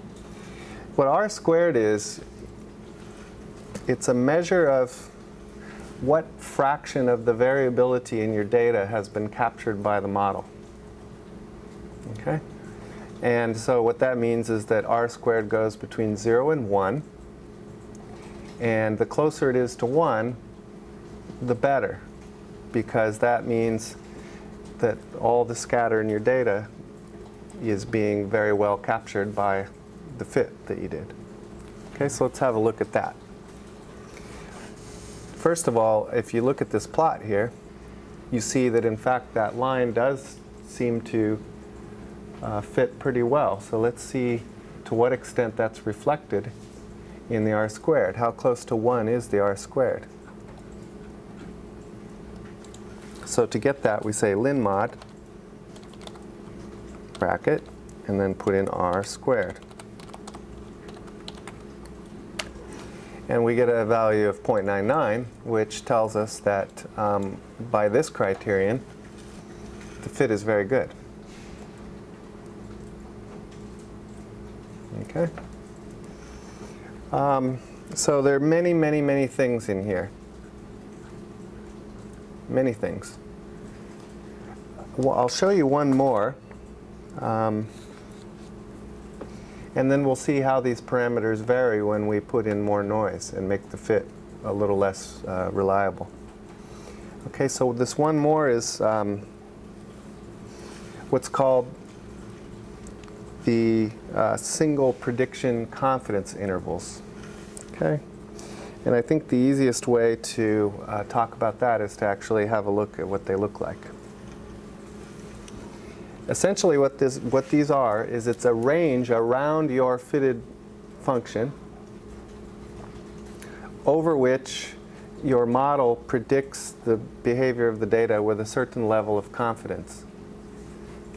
What R squared is, it's a measure of what fraction of the variability in your data has been captured by the model. Okay? And so what that means is that R squared goes between 0 and 1. And the closer it is to 1, the better. Because that means that all the scatter in your data is being very well captured by the fit that you did. Okay, so let's have a look at that. First of all, if you look at this plot here, you see that in fact that line does seem to uh, fit pretty well. So let's see to what extent that's reflected in the r squared. How close to 1 is the r squared? So to get that, we say lin mod bracket and then put in r squared. And we get a value of 0.99, which tells us that um, by this criterion, the fit is very good. Okay. Um, so there are many, many, many things in here. Many things. Well, I'll show you one more. Um, and then we'll see how these parameters vary when we put in more noise and make the fit a little less uh, reliable. Okay, so this one more is um, what's called the uh, single prediction confidence intervals. Okay, and I think the easiest way to uh, talk about that is to actually have a look at what they look like. Essentially what, this, what these are is it's a range around your fitted function over which your model predicts the behavior of the data with a certain level of confidence.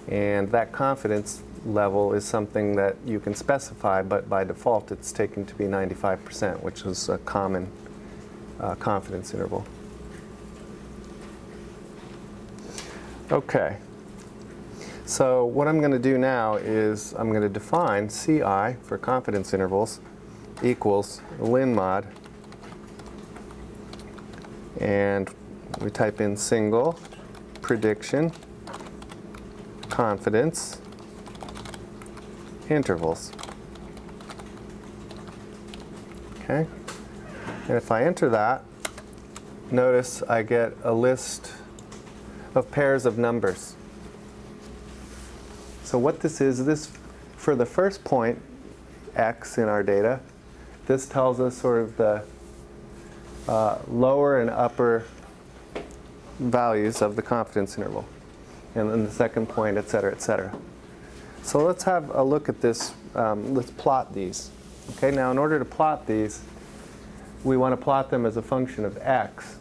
And that confidence level is something that you can specify, but by default it's taken to be 95%, which is a common uh, confidence interval. Okay. So what I'm going to do now is I'm going to define CI for confidence intervals equals lin mod and we type in single prediction confidence intervals. Okay, and if I enter that, notice I get a list of pairs of numbers. So what this is, this for the first point, x in our data, this tells us sort of the uh, lower and upper values of the confidence interval. And then the second point, et cetera, et cetera. So let's have a look at this. Um, let's plot these. Okay, now in order to plot these, we want to plot them as a function of x.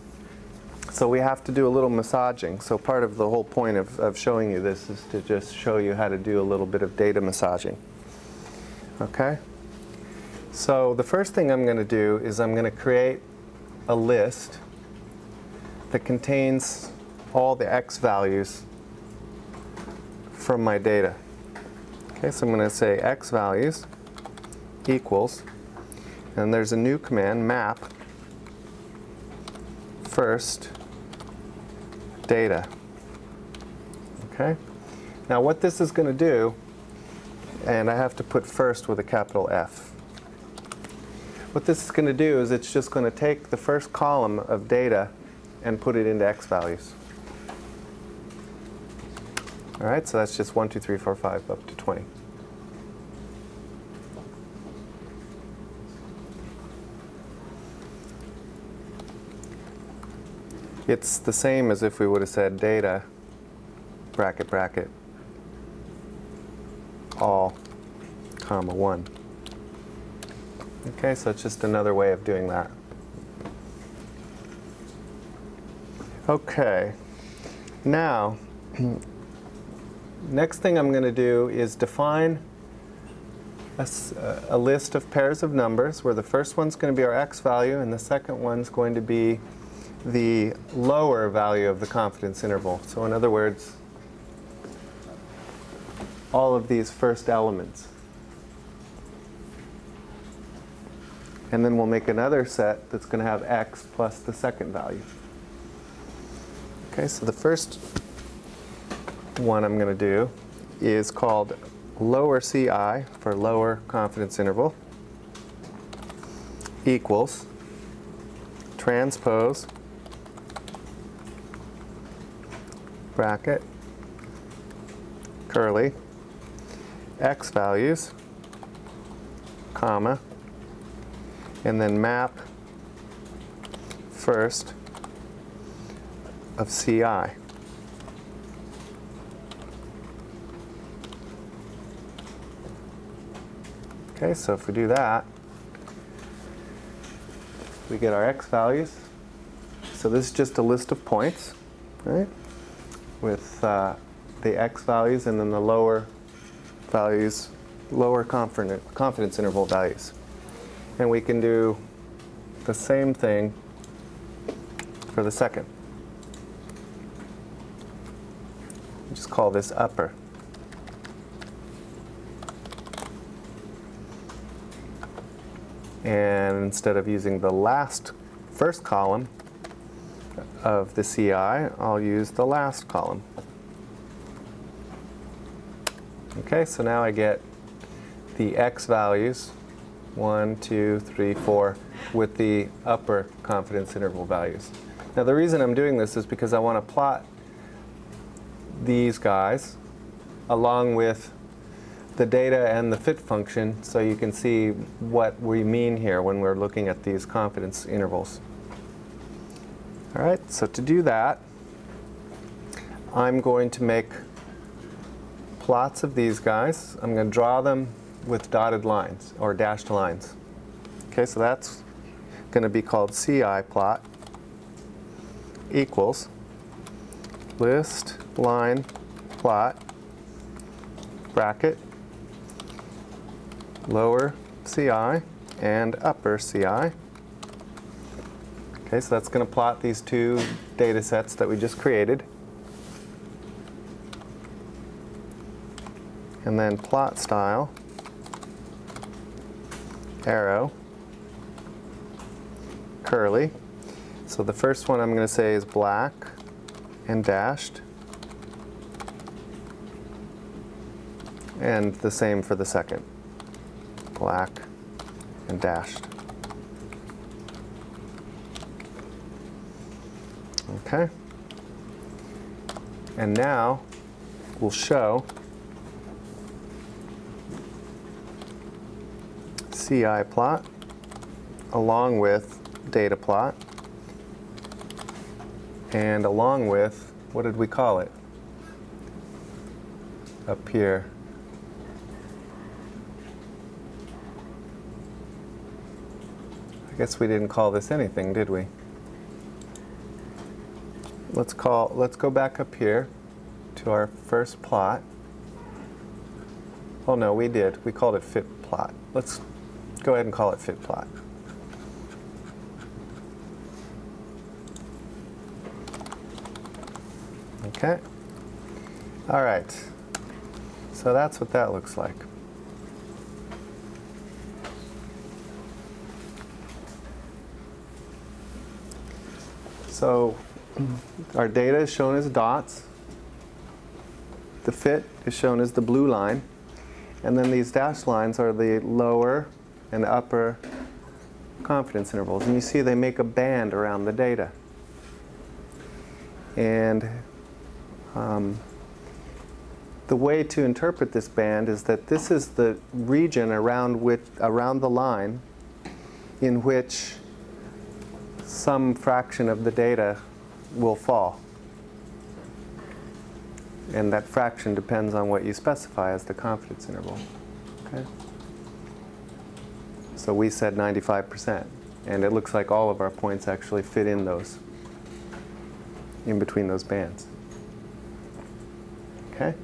So we have to do a little massaging. So part of the whole point of, of showing you this is to just show you how to do a little bit of data massaging. Okay? So the first thing I'm going to do is I'm going to create a list that contains all the x values from my data. Okay, so I'm going to say x values equals, and there's a new command, map, first data. Okay? Now what this is going to do, and I have to put first with a capital F. What this is going to do is it's just going to take the first column of data and put it into x values. All right, so that's just 1, 2, 3, 4, 5, up to 20. It's the same as if we would have said data, bracket, bracket, all, comma, 1. Okay, so it's just another way of doing that. Okay, now, (clears throat) next thing I'm going to do is define a, a, list of pairs of numbers where the first one's going to be our x value and the second one's going to be the lower value of the confidence interval. So in other words, all of these first elements. And then we'll make another set that's going to have x plus the second value. Okay, so the first one I'm going to do is called lower CI for lower confidence interval equals transpose bracket curly, x values, comma, and then map first of CI. Okay, so if we do that, we get our x values. So this is just a list of points, right? With uh, the x values and then the lower values, lower confidence, confidence interval values. And we can do the same thing for the second. Just call this upper. And instead of using the last first column of the CI, I'll use the last column. Okay, so now I get the x values, 1, 2, 3, 4, with the upper confidence interval values. Now the reason I'm doing this is because I want to plot these guys along with the data and the fit function so you can see what we mean here when we're looking at these confidence intervals. All right, so to do that, I'm going to make plots of these guys. I'm going to draw them with dotted lines or dashed lines. Okay, so that's going to be called CI plot equals list line plot bracket lower CI and upper CI. Okay, so that's going to plot these two data sets that we just created. And then plot style, arrow, curly. So the first one I'm going to say is black and dashed. And the same for the second black, and dashed. Okay. And now we'll show CI plot along with data plot and along with, what did we call it? Up here. I guess we didn't call this anything, did we? Let's call, let's go back up here to our first plot. Oh no, we did. We called it fit plot. Let's go ahead and call it fit plot. Okay. All right. So that's what that looks like. So our data is shown as dots. The fit is shown as the blue line. And then these dashed lines are the lower and upper confidence intervals. And you see they make a band around the data. And um, the way to interpret this band is that this is the region around, which, around the line in which some fraction of the data will fall. And that fraction depends on what you specify as the confidence interval. Okay? So we said 95%. And it looks like all of our points actually fit in those, in between those bands. Okay?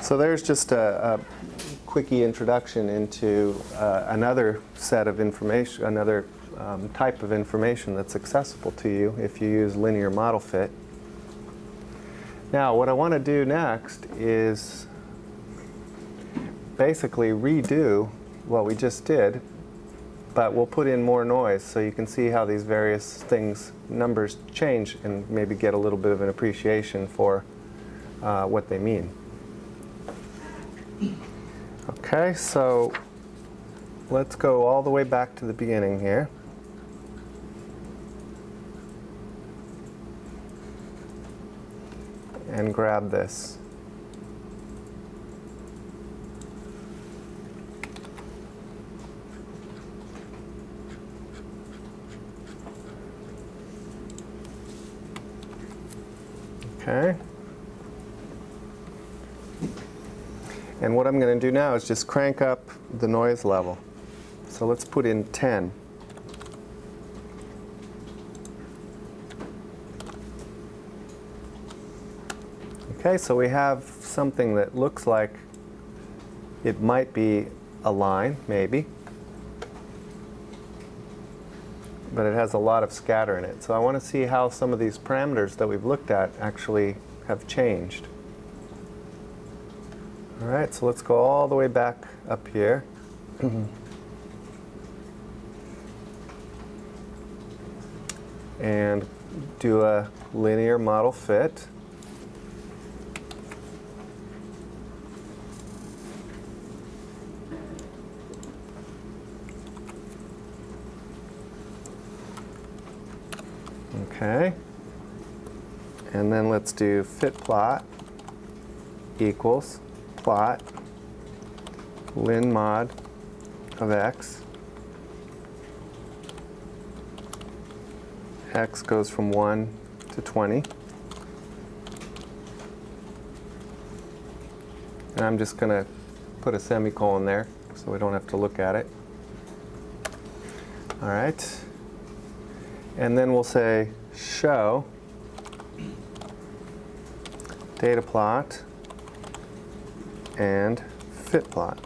So there's just a, a quickie introduction into uh, another set of information, another um, type of information that's accessible to you if you use linear model fit. Now what I want to do next is basically redo what we just did but we'll put in more noise so you can see how these various things, numbers change and maybe get a little bit of an appreciation for uh, what they mean. Okay, so let's go all the way back to the beginning here. and grab this. Okay. And what I'm going to do now is just crank up the noise level. So let's put in 10. Okay, so we have something that looks like it might be a line, maybe. But it has a lot of scatter in it. So I want to see how some of these parameters that we've looked at actually have changed. All right, so let's go all the way back up here. Mm-hmm. and do a linear model fit. Okay. And then let's do fit plot equals plot lin mod of x. x goes from 1 to 20. And I'm just going to put a semicolon there so we don't have to look at it. All right. And then we'll say show data plot and fit plot.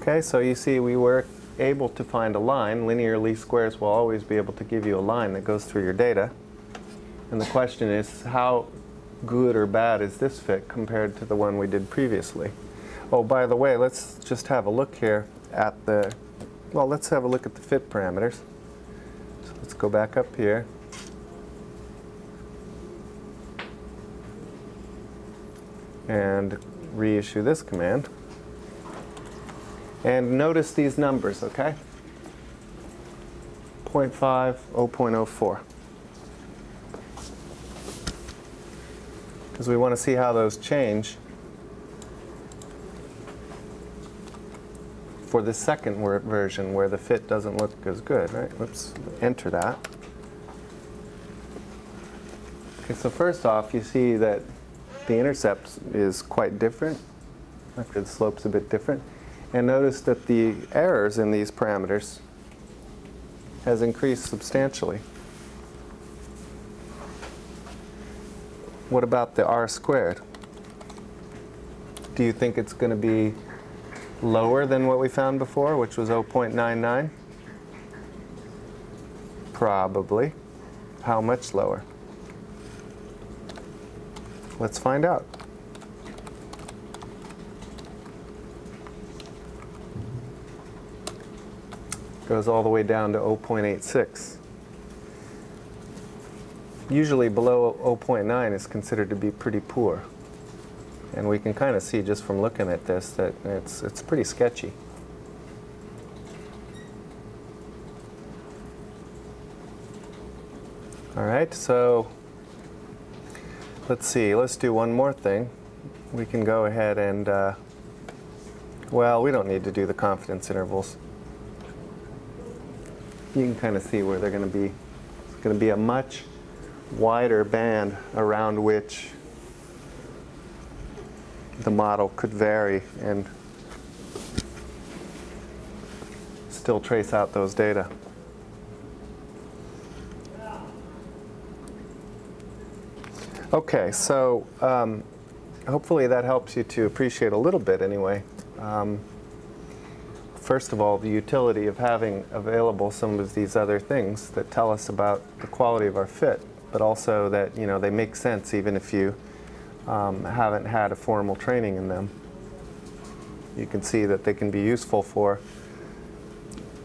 Okay, so you see we were able to find a line. Linear least squares will always be able to give you a line that goes through your data. And the question is how good or bad is this fit compared to the one we did previously? Oh, by the way, let's just have a look here at the, well, let's have a look at the fit parameters. So let's go back up here. And reissue this command. And notice these numbers, okay? 0.5, 0.04. Because we want to see how those change for the second version where the fit doesn't look as good, right? Let's enter that. Okay, so first off, you see that the intercept is quite different. Actually, the slope's a bit different. And notice that the errors in these parameters has increased substantially. What about the r squared? Do you think it's going to be lower than what we found before, which was 0.99? Probably. How much lower? Let's find out. Goes all the way down to 0.86. Usually below 0.9 is considered to be pretty poor. And we can kind of see just from looking at this that it's, it's pretty sketchy. All right, so let's see, let's do one more thing. We can go ahead and, uh, well, we don't need to do the confidence intervals. You can kind of see where they're going to be. It's going to be a much wider band around which the model could vary and still trace out those data. Okay, so um, hopefully that helps you to appreciate a little bit anyway. Um, first of all, the utility of having available some of these other things that tell us about the quality of our fit, but also that you know they make sense even if you um, haven't had a formal training in them. You can see that they can be useful for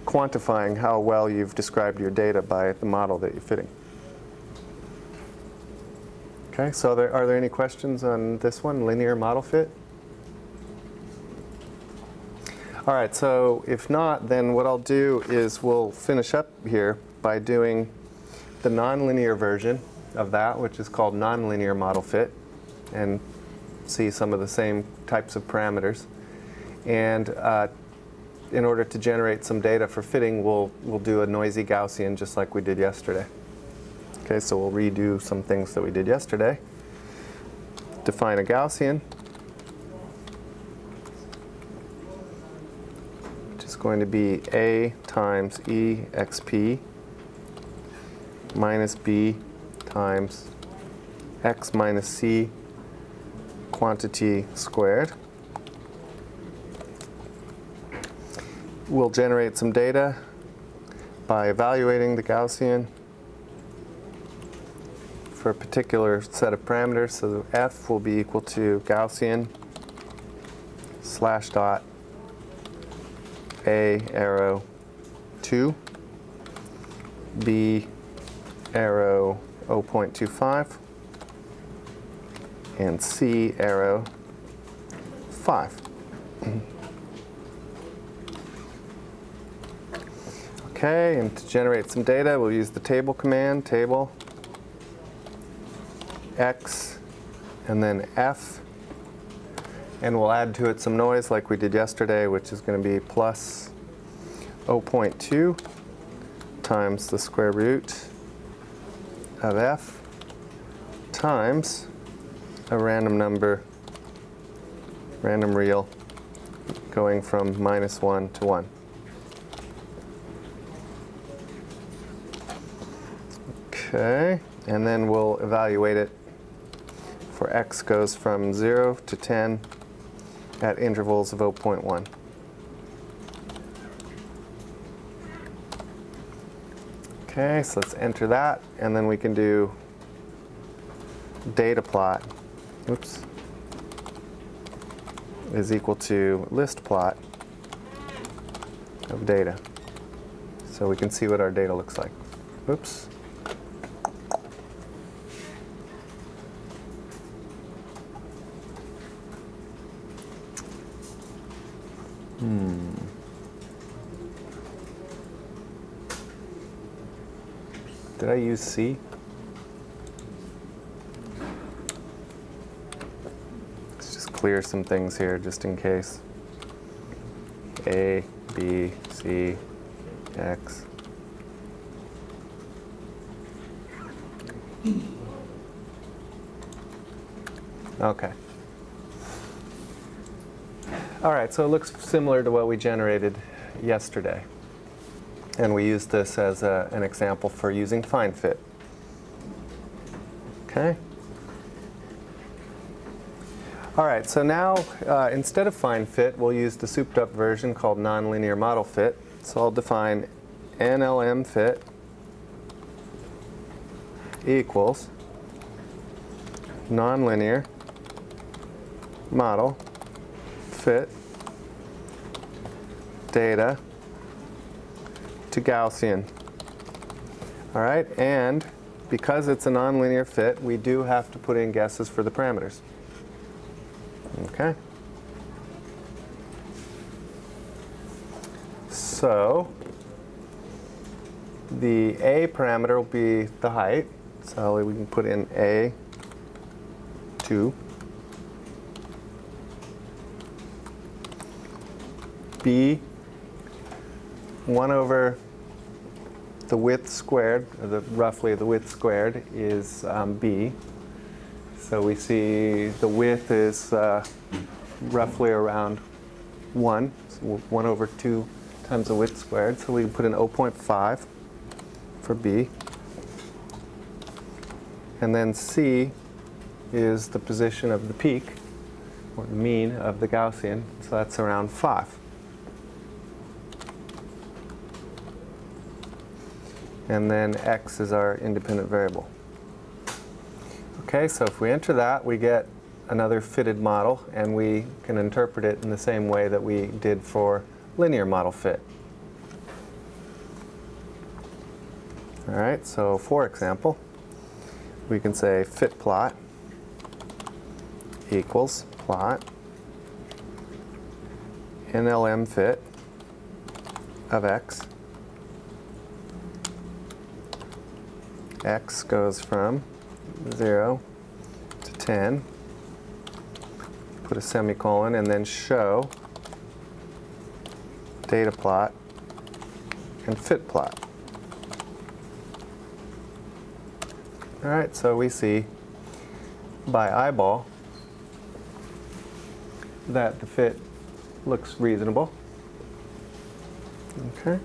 quantifying how well you've described your data by the model that you're fitting. Okay, so there, are there any questions on this one, linear model fit? All right, so if not, then what I'll do is we'll finish up here by doing the nonlinear version of that, which is called nonlinear model fit, and see some of the same types of parameters. And uh, in order to generate some data for fitting, we'll, we'll do a noisy Gaussian just like we did yesterday. Okay, so we'll redo some things that we did yesterday. Define a Gaussian, which is going to be A times E minus B times x minus c quantity squared. We'll generate some data by evaluating the Gaussian for a particular set of parameters. So f will be equal to Gaussian slash dot a arrow 2, b arrow 0.25, and C arrow 5. Okay, and to generate some data, we'll use the table command, table, X, and then F, and we'll add to it some noise like we did yesterday, which is going to be plus 0.2 times the square root of F times a random number, random real, going from minus 1 to 1. Okay, and then we'll evaluate it for x goes from 0 to 10 at intervals of 0.1. Okay, so let's enter that, and then we can do data plot oops, is equal to list plot of data. So we can see what our data looks like. Oops. Hmm. Did I use C? Let's just clear some things here just in case. A, B, C, X. Okay. All right, so it looks similar to what we generated yesterday. And we used this as a, an example for using find fit. Okay. All right, so now uh, instead of find fit, we'll use the souped up version called nonlinear model fit. So I'll define NLM fit equals nonlinear model fit data to Gaussian. All right, and because it's a nonlinear fit, we do have to put in guesses for the parameters. Okay. So the A parameter will be the height. So we can put in A 2. B 1 over the width squared, or the, roughly the width squared, is um, B. So we see the width is uh, roughly around 1, so 1 over 2 times the width squared. So we can put in 0.5 for B. And then C is the position of the peak, or the mean of the Gaussian. So that's around 5. and then x is our independent variable. Okay, so if we enter that, we get another fitted model, and we can interpret it in the same way that we did for linear model fit. All right, so for example, we can say fit plot equals plot NLM fit of x x goes from 0 to 10, put a semicolon, and then show data plot, and fit plot. All right, so we see by eyeball that the fit looks reasonable. Okay.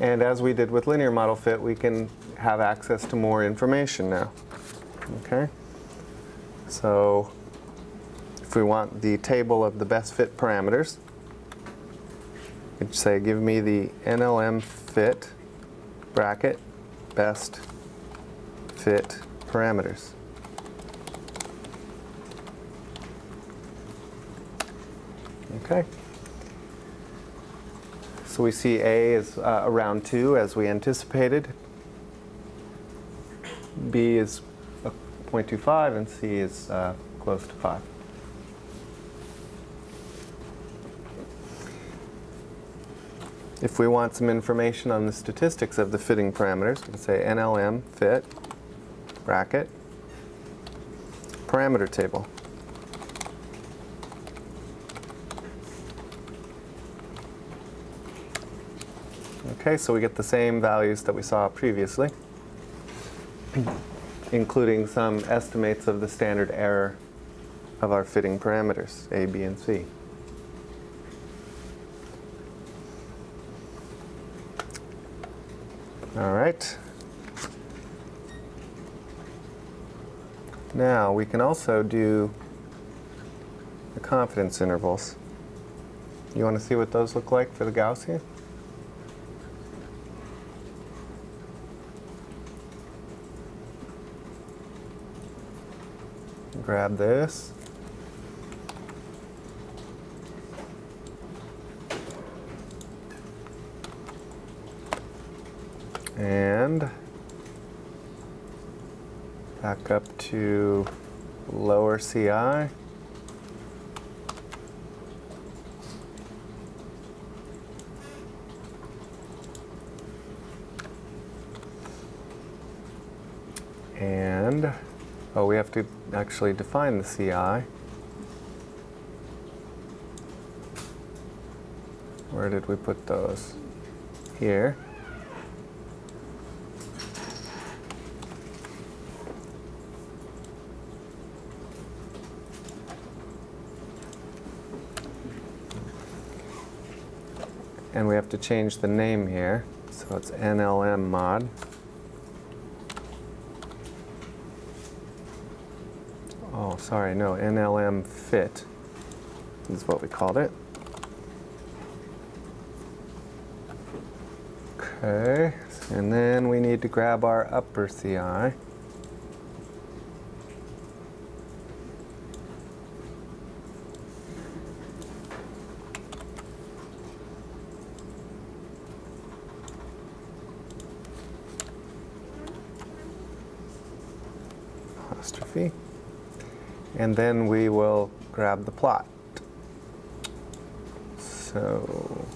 And as we did with linear model fit, we can have access to more information now. Okay. So if we want the table of the best fit parameters, could say give me the NLM fit bracket best fit parameters. Okay. So we see A is uh, around 2 as we anticipated. B is a 0.25 and C is uh, close to 5. If we want some information on the statistics of the fitting parameters, we can say NLM fit bracket parameter table. Okay, so we get the same values that we saw previously, (clears throat) including some estimates of the standard error of our fitting parameters, A, B, and C. All right. Now we can also do the confidence intervals. You want to see what those look like for the Gaussian? Grab this. And back up to lower CI. And, oh, we have to actually define the CI. Where did we put those? Here. To change the name here. So it's NLM mod. Oh, sorry, no, NLM fit is what we called it. Okay, and then we need to grab our upper CI. And then we will grab the plot. So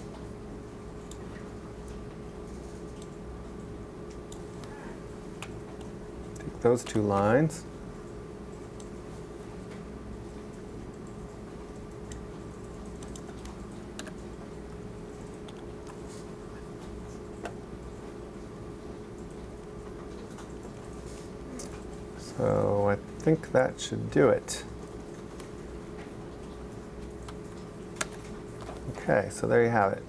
take those two lines. So I think that should do it. Okay, so there you have it.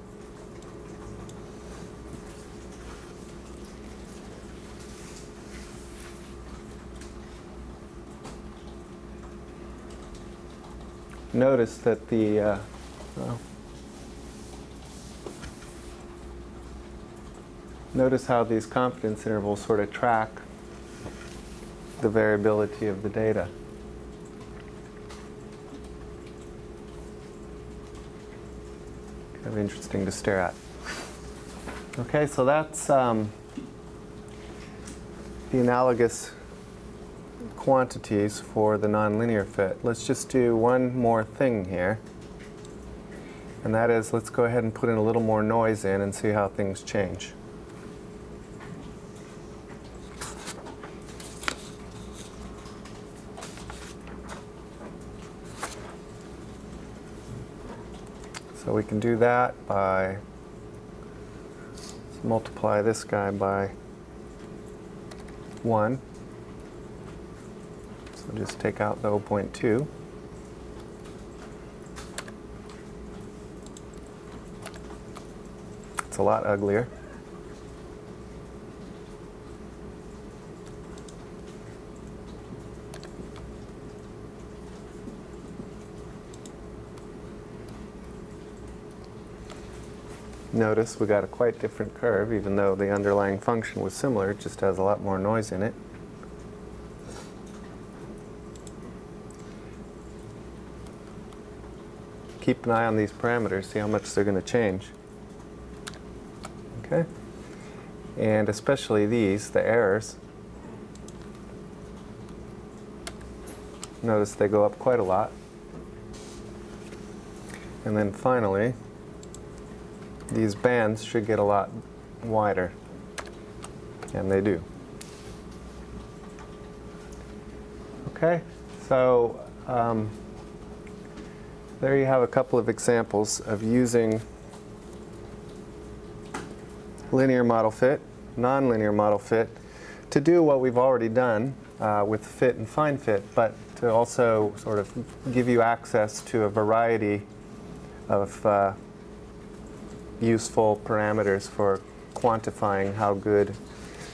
Notice that the uh, notice how these confidence intervals sort of track the variability of the data. Kind of interesting to stare at. Okay, so that's um, the analogous quantities for the nonlinear fit. Let's just do one more thing here. And that is, let's go ahead and put in a little more noise in and see how things change. We can do that by multiply this guy by 1. So just take out the 0.2. It's a lot uglier. Notice we got a quite different curve, even though the underlying function was similar, it just has a lot more noise in it. Keep an eye on these parameters, see how much they're going to change. Okay? And especially these, the errors. Notice they go up quite a lot. And then finally, these bands should get a lot wider. And they do. Okay, so um, there you have a couple of examples of using linear model fit, nonlinear model fit, to do what we've already done uh, with fit and find fit, but to also sort of give you access to a variety of uh, useful parameters for quantifying how good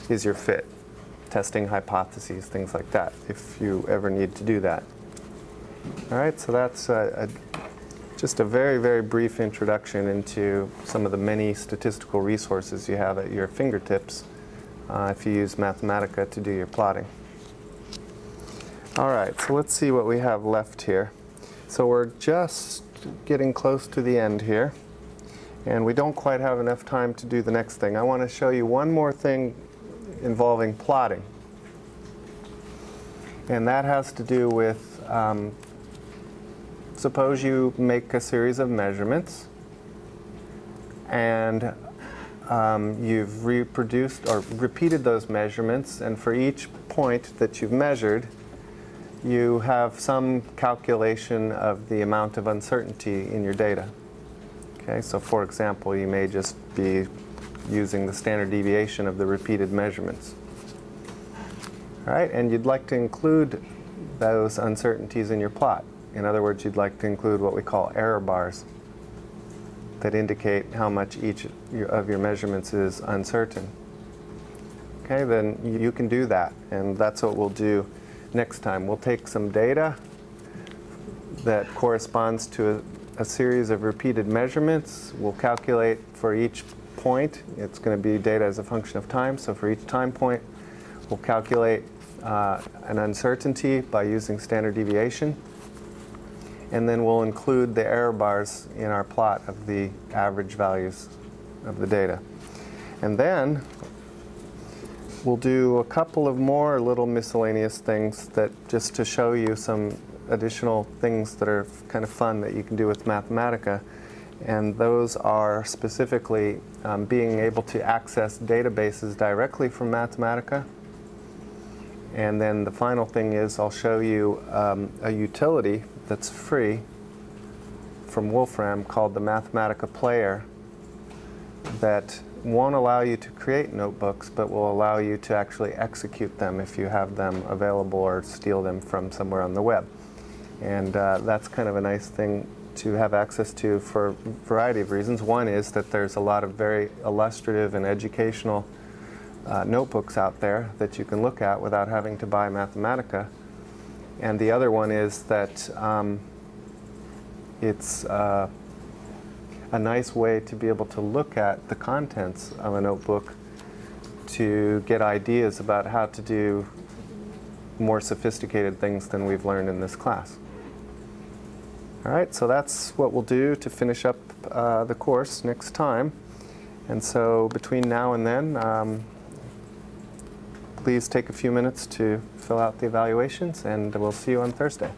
is your fit, testing hypotheses, things like that, if you ever need to do that. All right, so that's a, a, just a very, very brief introduction into some of the many statistical resources you have at your fingertips uh, if you use Mathematica to do your plotting. All right, so let's see what we have left here. So we're just getting close to the end here. And we don't quite have enough time to do the next thing. I want to show you one more thing involving plotting. And that has to do with, um, suppose you make a series of measurements and um, you've reproduced or repeated those measurements and for each point that you've measured you have some calculation of the amount of uncertainty in your data. Okay, so for example, you may just be using the standard deviation of the repeated measurements. All right, and you'd like to include those uncertainties in your plot. In other words, you'd like to include what we call error bars that indicate how much each of your measurements is uncertain. Okay, then you can do that, and that's what we'll do next time. We'll take some data that corresponds to a, a series of repeated measurements. We'll calculate for each point. It's going to be data as a function of time. So for each time point, we'll calculate uh, an uncertainty by using standard deviation. And then we'll include the error bars in our plot of the average values of the data. And then we'll do a couple of more little miscellaneous things that just to show you some additional things that are kind of fun that you can do with Mathematica. And those are specifically um, being able to access databases directly from Mathematica. And then the final thing is I'll show you um, a utility that's free from Wolfram called the Mathematica Player that won't allow you to create notebooks, but will allow you to actually execute them if you have them available or steal them from somewhere on the web. And uh, that's kind of a nice thing to have access to for a variety of reasons. One is that there's a lot of very illustrative and educational uh, notebooks out there that you can look at without having to buy Mathematica. And the other one is that um, it's uh, a nice way to be able to look at the contents of a notebook to get ideas about how to do more sophisticated things than we've learned in this class. All right, so that's what we'll do to finish up uh, the course next time. And so between now and then, um, please take a few minutes to fill out the evaluations, and we'll see you on Thursday.